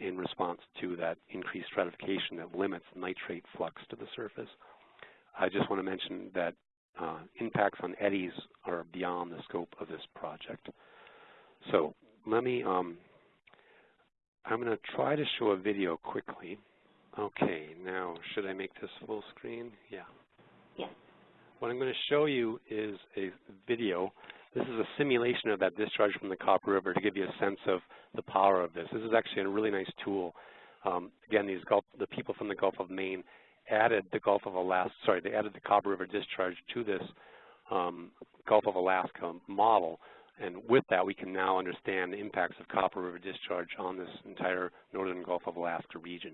in response to that increased stratification that limits nitrate flux to the surface. I just want to mention that uh, impacts on eddies are beyond the scope of this project. So let me, um, I'm going to try to show a video quickly. Okay, now should I make this full screen? Yeah. Yes. What I'm going to show you is a video this is a simulation of that discharge from the Copper River to give you a sense of the power of this. This is actually a really nice tool. Um, again, these Gulf, the people from the Gulf of Maine added the Gulf of Alaska, sorry, they added the Copper River discharge to this um, Gulf of Alaska model. And with that, we can now understand the impacts of Copper River discharge on this entire northern Gulf of Alaska region.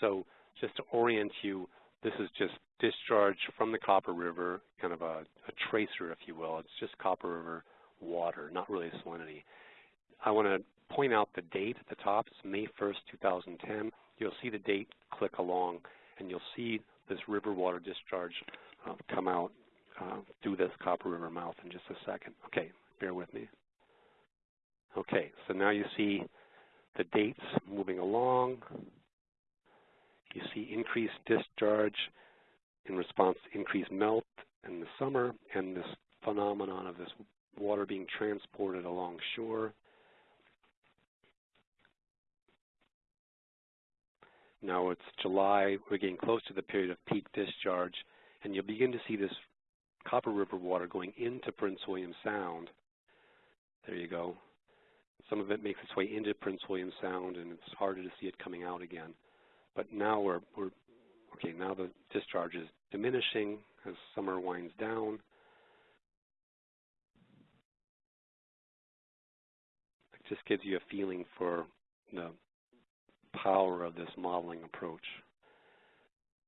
So just to orient you, this is just discharge from the Copper River, kind of a, a tracer, if you will. It's just Copper River water, not really salinity. I want to point out the date at the top. It's May 1st, 2010. You'll see the date click along, and you'll see this river water discharge uh, come out uh, through this Copper River mouth in just a second. Okay, bear with me. Okay, so now you see the dates moving along. You see increased discharge in response to increased melt in the summer and this phenomenon of this water being transported along shore. Now it's July, we're getting close to the period of peak discharge, and you'll begin to see this Copper River water going into Prince William Sound. There you go. Some of it makes its way into Prince William Sound, and it's harder to see it coming out again. But now we're, we're okay, now the discharge is diminishing as summer winds down. It just gives you a feeling for the power of this modeling approach.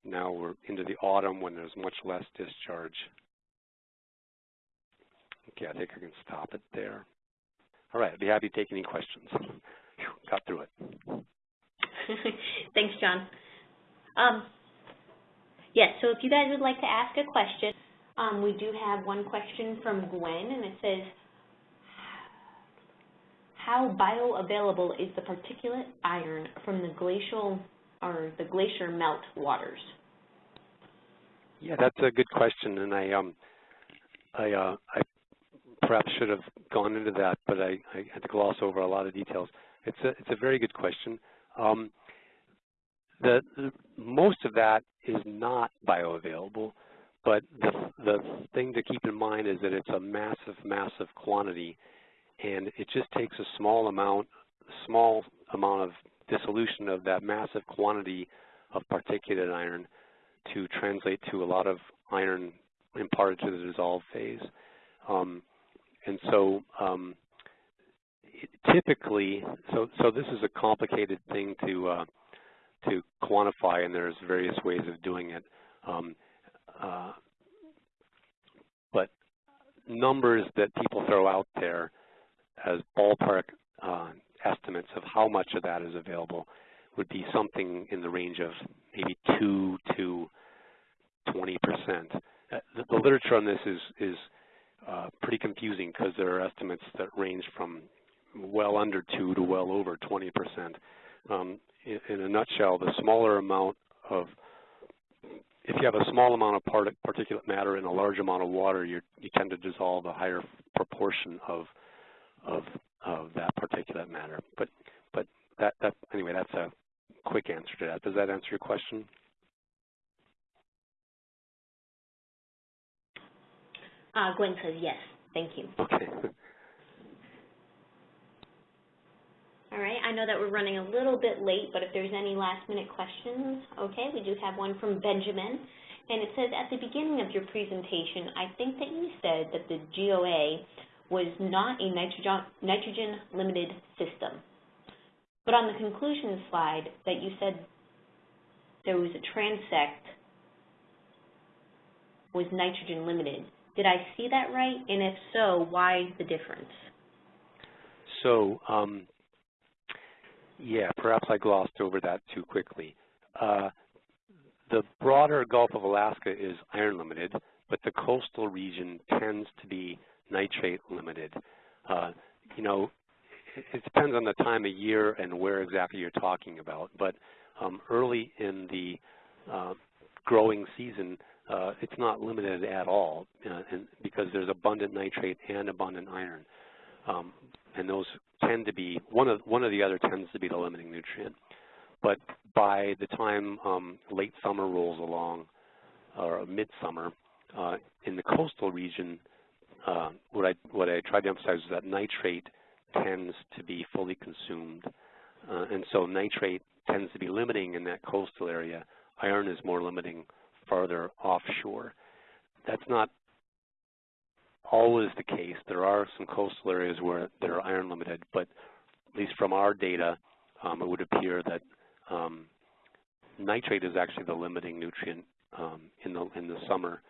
Now we're into the autumn when there's much less discharge. Okay, I think I can stop it there. All right, I'd be happy to take any questions. got through it. Thanks, John. Um, yes, so if you guys would like to ask a question, um, we do have one question from Gwen, and it says, how bioavailable is the particulate iron from the glacial or the glacier melt waters? Yeah, that's a good question, and I um, I uh, I perhaps should have gone into that, but I, I had to gloss over a lot of details. It's a it's a very good question. Um, the, the most of that is not bioavailable, but the the thing to keep in mind is that it's a massive, massive quantity, and it just takes a small amount, small amount of dissolution of that massive quantity of particulate iron to translate to a lot of iron imparted to the dissolved phase. Um, and so um, typically, so, so this is a complicated thing to, uh, to quantify, and there's various ways of doing it. Um, uh, but numbers that people throw out there as ballpark uh, estimates of how much of that is available would be something in the range of maybe 2 to 20 percent. Uh, the, the, literature on this is, is uh, pretty confusing because there are estimates that range from well under 2 to well over 20 percent. Um, in, in, a nutshell, the smaller amount of, if you have a small amount of part particulate matter in a large amount of water, you you tend to dissolve a higher proportion of, of, of that particulate matter. But, but that, that, anyway, that's a quick answer to that. Does that answer your question? Uh, Gwen says yes. Thank you. Okay. All right, I know that we're running a little bit late, but if there's any last minute questions, okay, we do have one from Benjamin. And it says, at the beginning of your presentation, I think that you said that the GOA was not a nitrogen, nitrogen limited system. But on the conclusion slide that you said there was a transect was nitrogen limited. Did I see that right? And if so, why the difference? So, um, yeah, perhaps I glossed over that too quickly. Uh, the broader Gulf of Alaska is iron limited, but the coastal region tends to be nitrate limited. Uh, you know, it, depends on the time of year and where exactly you're talking about, but um, early in the uh, growing season, uh, it's not limited at all uh, and because there's abundant nitrate and abundant iron. Um, and those tend to be, one of, one of the other tends to be the limiting nutrient. But by the time um, late summer rolls along, or midsummer, uh, in the coastal region, uh, what I what I tried to emphasize is that nitrate tends to be fully consumed, uh, and so nitrate tends to be limiting in that coastal area. Iron is more limiting farther offshore. That's not always the case. There are some coastal areas where they're iron limited, but at least from our data, um, it would appear that um, nitrate is actually the limiting nutrient um, in the in the summer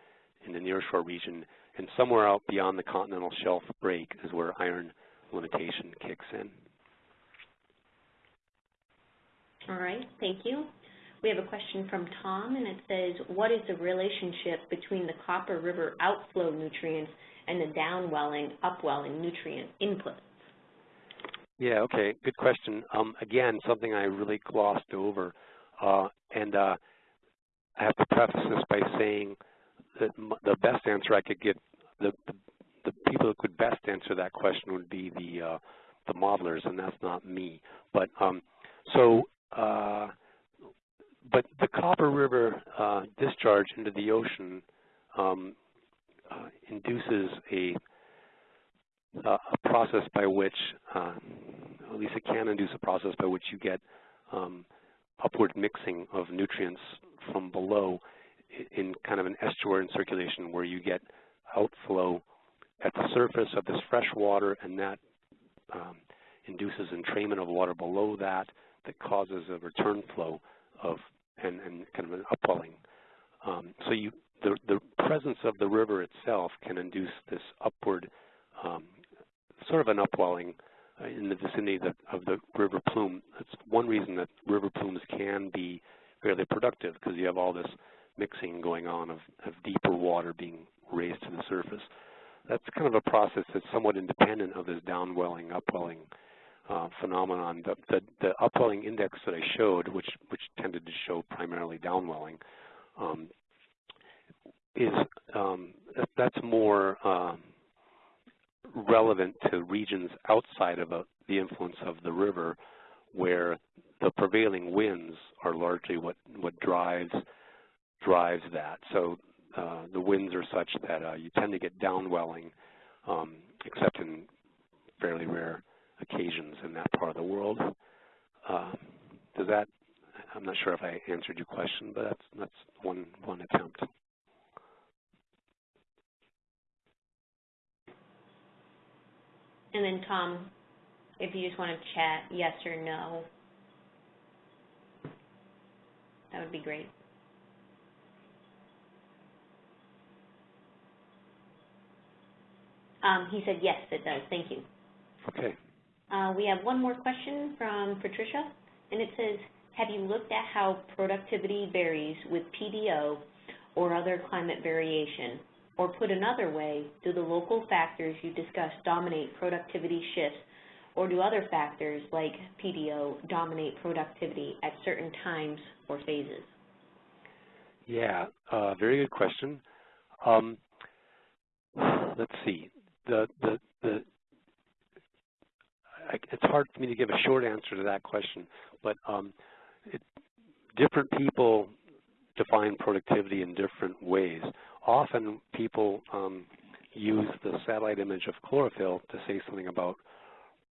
in the nearshore region, and somewhere out beyond the continental shelf break is where iron limitation kicks in. All right, thank you. We have a question from Tom, and it says, what is the relationship between the Copper River outflow nutrients and the downwelling, upwelling nutrient inputs? Yeah, okay, good question. Um, again, something I really glossed over, uh, and uh, I have to preface this by saying that the best answer I could give, the, the, the, people who could best answer that question would be the uh, the modelers, and that's not me. But um, so uh, but the Copper River uh, discharge into the ocean um, induces a, uh, a, process by which, uh, at least it can induce a process by which you get um, upward mixing of nutrients from below in kind of an estuarine circulation where you get outflow at the surface of this fresh water and that um, induces entrainment of water below that that causes a return flow of and, and kind of an upwelling. Um, so you, the, the presence of the river itself can induce this upward, um, sort of an upwelling uh, in the vicinity of the, of the river plume. That's one reason that river plumes can be fairly productive because you have all this mixing going on of, of deeper water being raised to the surface. That's kind of a process that's somewhat independent of this downwelling, upwelling uh, phenomenon. The, the, the upwelling index that I showed, which, which tended to show primarily downwelling, um, is um, that's more uh, relevant to regions outside of a, the influence of the river, where the prevailing winds are largely what what drives drives that. So uh, the winds are such that uh, you tend to get downwelling, um, except in fairly rare occasions in that part of the world. Uh, does that? I'm not sure if I answered your question, but that's that's one one attempt. And then Tom, if you just want to chat yes or no, that would be great. Um, he said yes, it does. Thank you. Okay. Uh, we have one more question from Patricia, and it says, have you looked at how productivity varies with PDO or other climate variation? Or put another way, do the local factors you discussed dominate productivity shifts, or do other factors like PDO dominate productivity at certain times or phases? Yeah, uh, very good question. Um, let's see. The, the, the, I, it's hard for me to give a short answer to that question, but um, it, different people define productivity in different ways often people um, use the satellite image of chlorophyll to say something about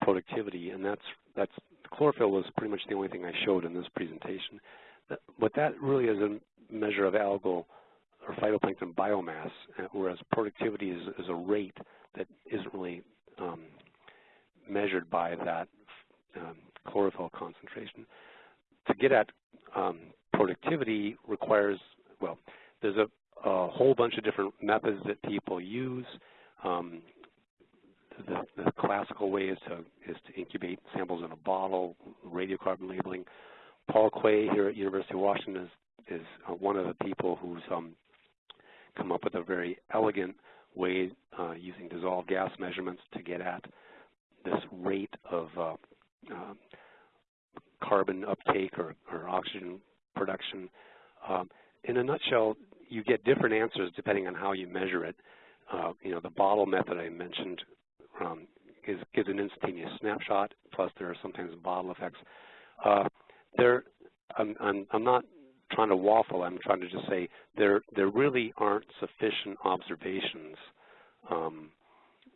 productivity, and that's that's chlorophyll was pretty much the only thing I showed in this presentation. But that really is a measure of algal or phytoplankton biomass, uh, whereas productivity is, is a rate that isn't really um, measured by that um, chlorophyll concentration. To get at um, productivity requires, well, there's a a whole bunch of different methods that people use. Um, the, the, classical way is to, is to incubate samples in a bottle, radiocarbon labeling. Paul Quay here at University of Washington is, is uh, one of the people who's um, come up with a very elegant way uh, using dissolved gas measurements to get at this rate of uh, uh, carbon uptake or, or oxygen production. Um, in a nutshell, you get different answers depending on how you measure it. Uh, you know, the bottle method I mentioned um, is, gives an instantaneous snapshot, plus there are sometimes bottle effects. Uh, there, I'm, I'm, I'm not trying to waffle. I'm trying to just say there, there really aren't sufficient observations um,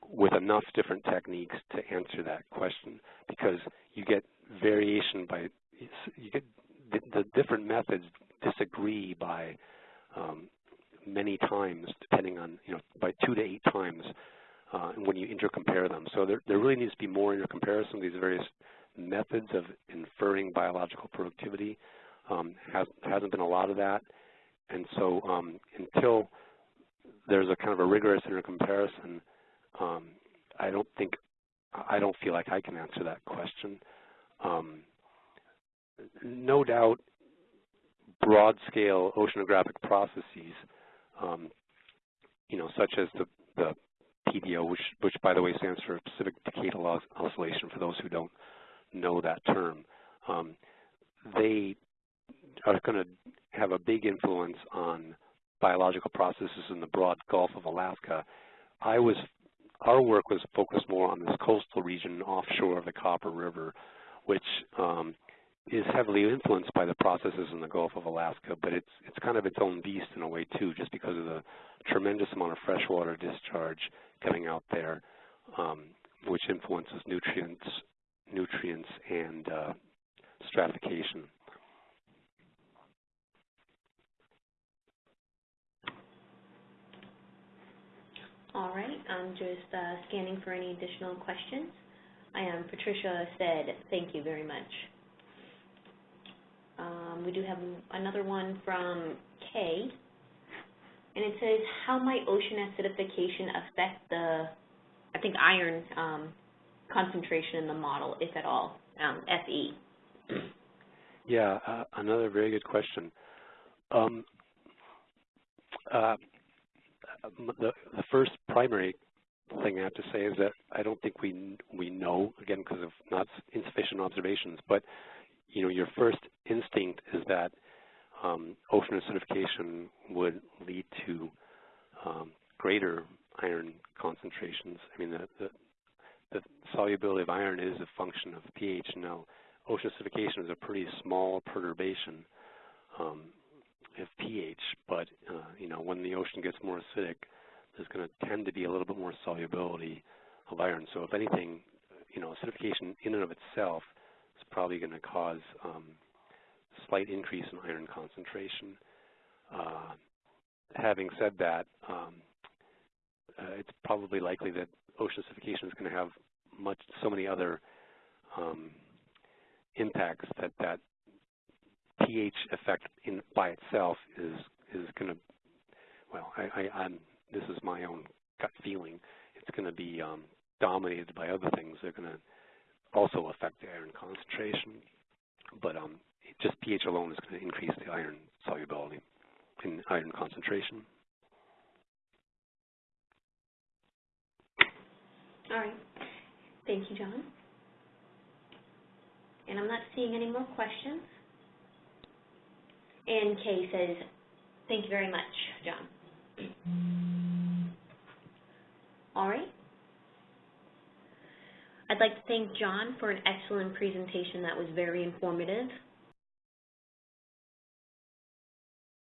with enough different techniques to answer that question because you get variation by, you get the, the different methods disagree by um, many times, depending on, you know, by two to eight times uh, when you intercompare them. So there, there really needs to be more intercomparison of these various methods of inferring biological productivity. Um, has, hasn't been a lot of that. And so um, until there's a kind of a rigorous intercomparison, um, I don't think, I don't feel like I can answer that question. Um, no doubt broad-scale oceanographic processes, um, you know, such as the, the PDO, which, which, by the way, stands for Pacific Decadal Oscillation, for those who don't know that term. Um, they are going to have a big influence on biological processes in the broad Gulf of Alaska. I was, our work was focused more on this coastal region offshore of the Copper River, which um, is heavily influenced by the processes in the Gulf of Alaska, but it's it's kind of its own beast in a way too, just because of the tremendous amount of freshwater discharge coming out there, um, which influences nutrients, nutrients and uh, stratification. All right, I'm just uh, scanning for any additional questions. I am Patricia said, thank you very much. Um, we do have another one from Kay, and it says, how might ocean acidification affect the, I think, iron um, concentration in the model, if at all, um, FE? Yeah, uh, another very good question. Um, uh, the, the first primary thing I have to say is that I don't think we we know again because of not insufficient observations. But you know, your first instinct is that um, ocean acidification would lead to um, greater iron concentrations. I mean, the, the, the solubility of iron is a function of pH. Now, ocean acidification is a pretty small perturbation um, of pH, but uh, you know, when the ocean gets more acidic, there's going to tend to be a little bit more solubility of iron. So if anything, you know, acidification in and of itself is probably going to cause um, slight increase in iron concentration. Uh, having said that, um, uh, it's probably likely that ocean acidification is going to have much so many other um, impacts that that pH effect in by itself is is going to well I, I I'm this is my own gut feeling it's going to be um, dominated by other things they're going to also affect the iron concentration but um, just pH alone is going to increase the iron solubility in iron concentration. All right. Thank you, John. And I'm not seeing any more questions. And Kay says, thank you very much, John. All right. I'd like to thank John for an excellent presentation that was very informative.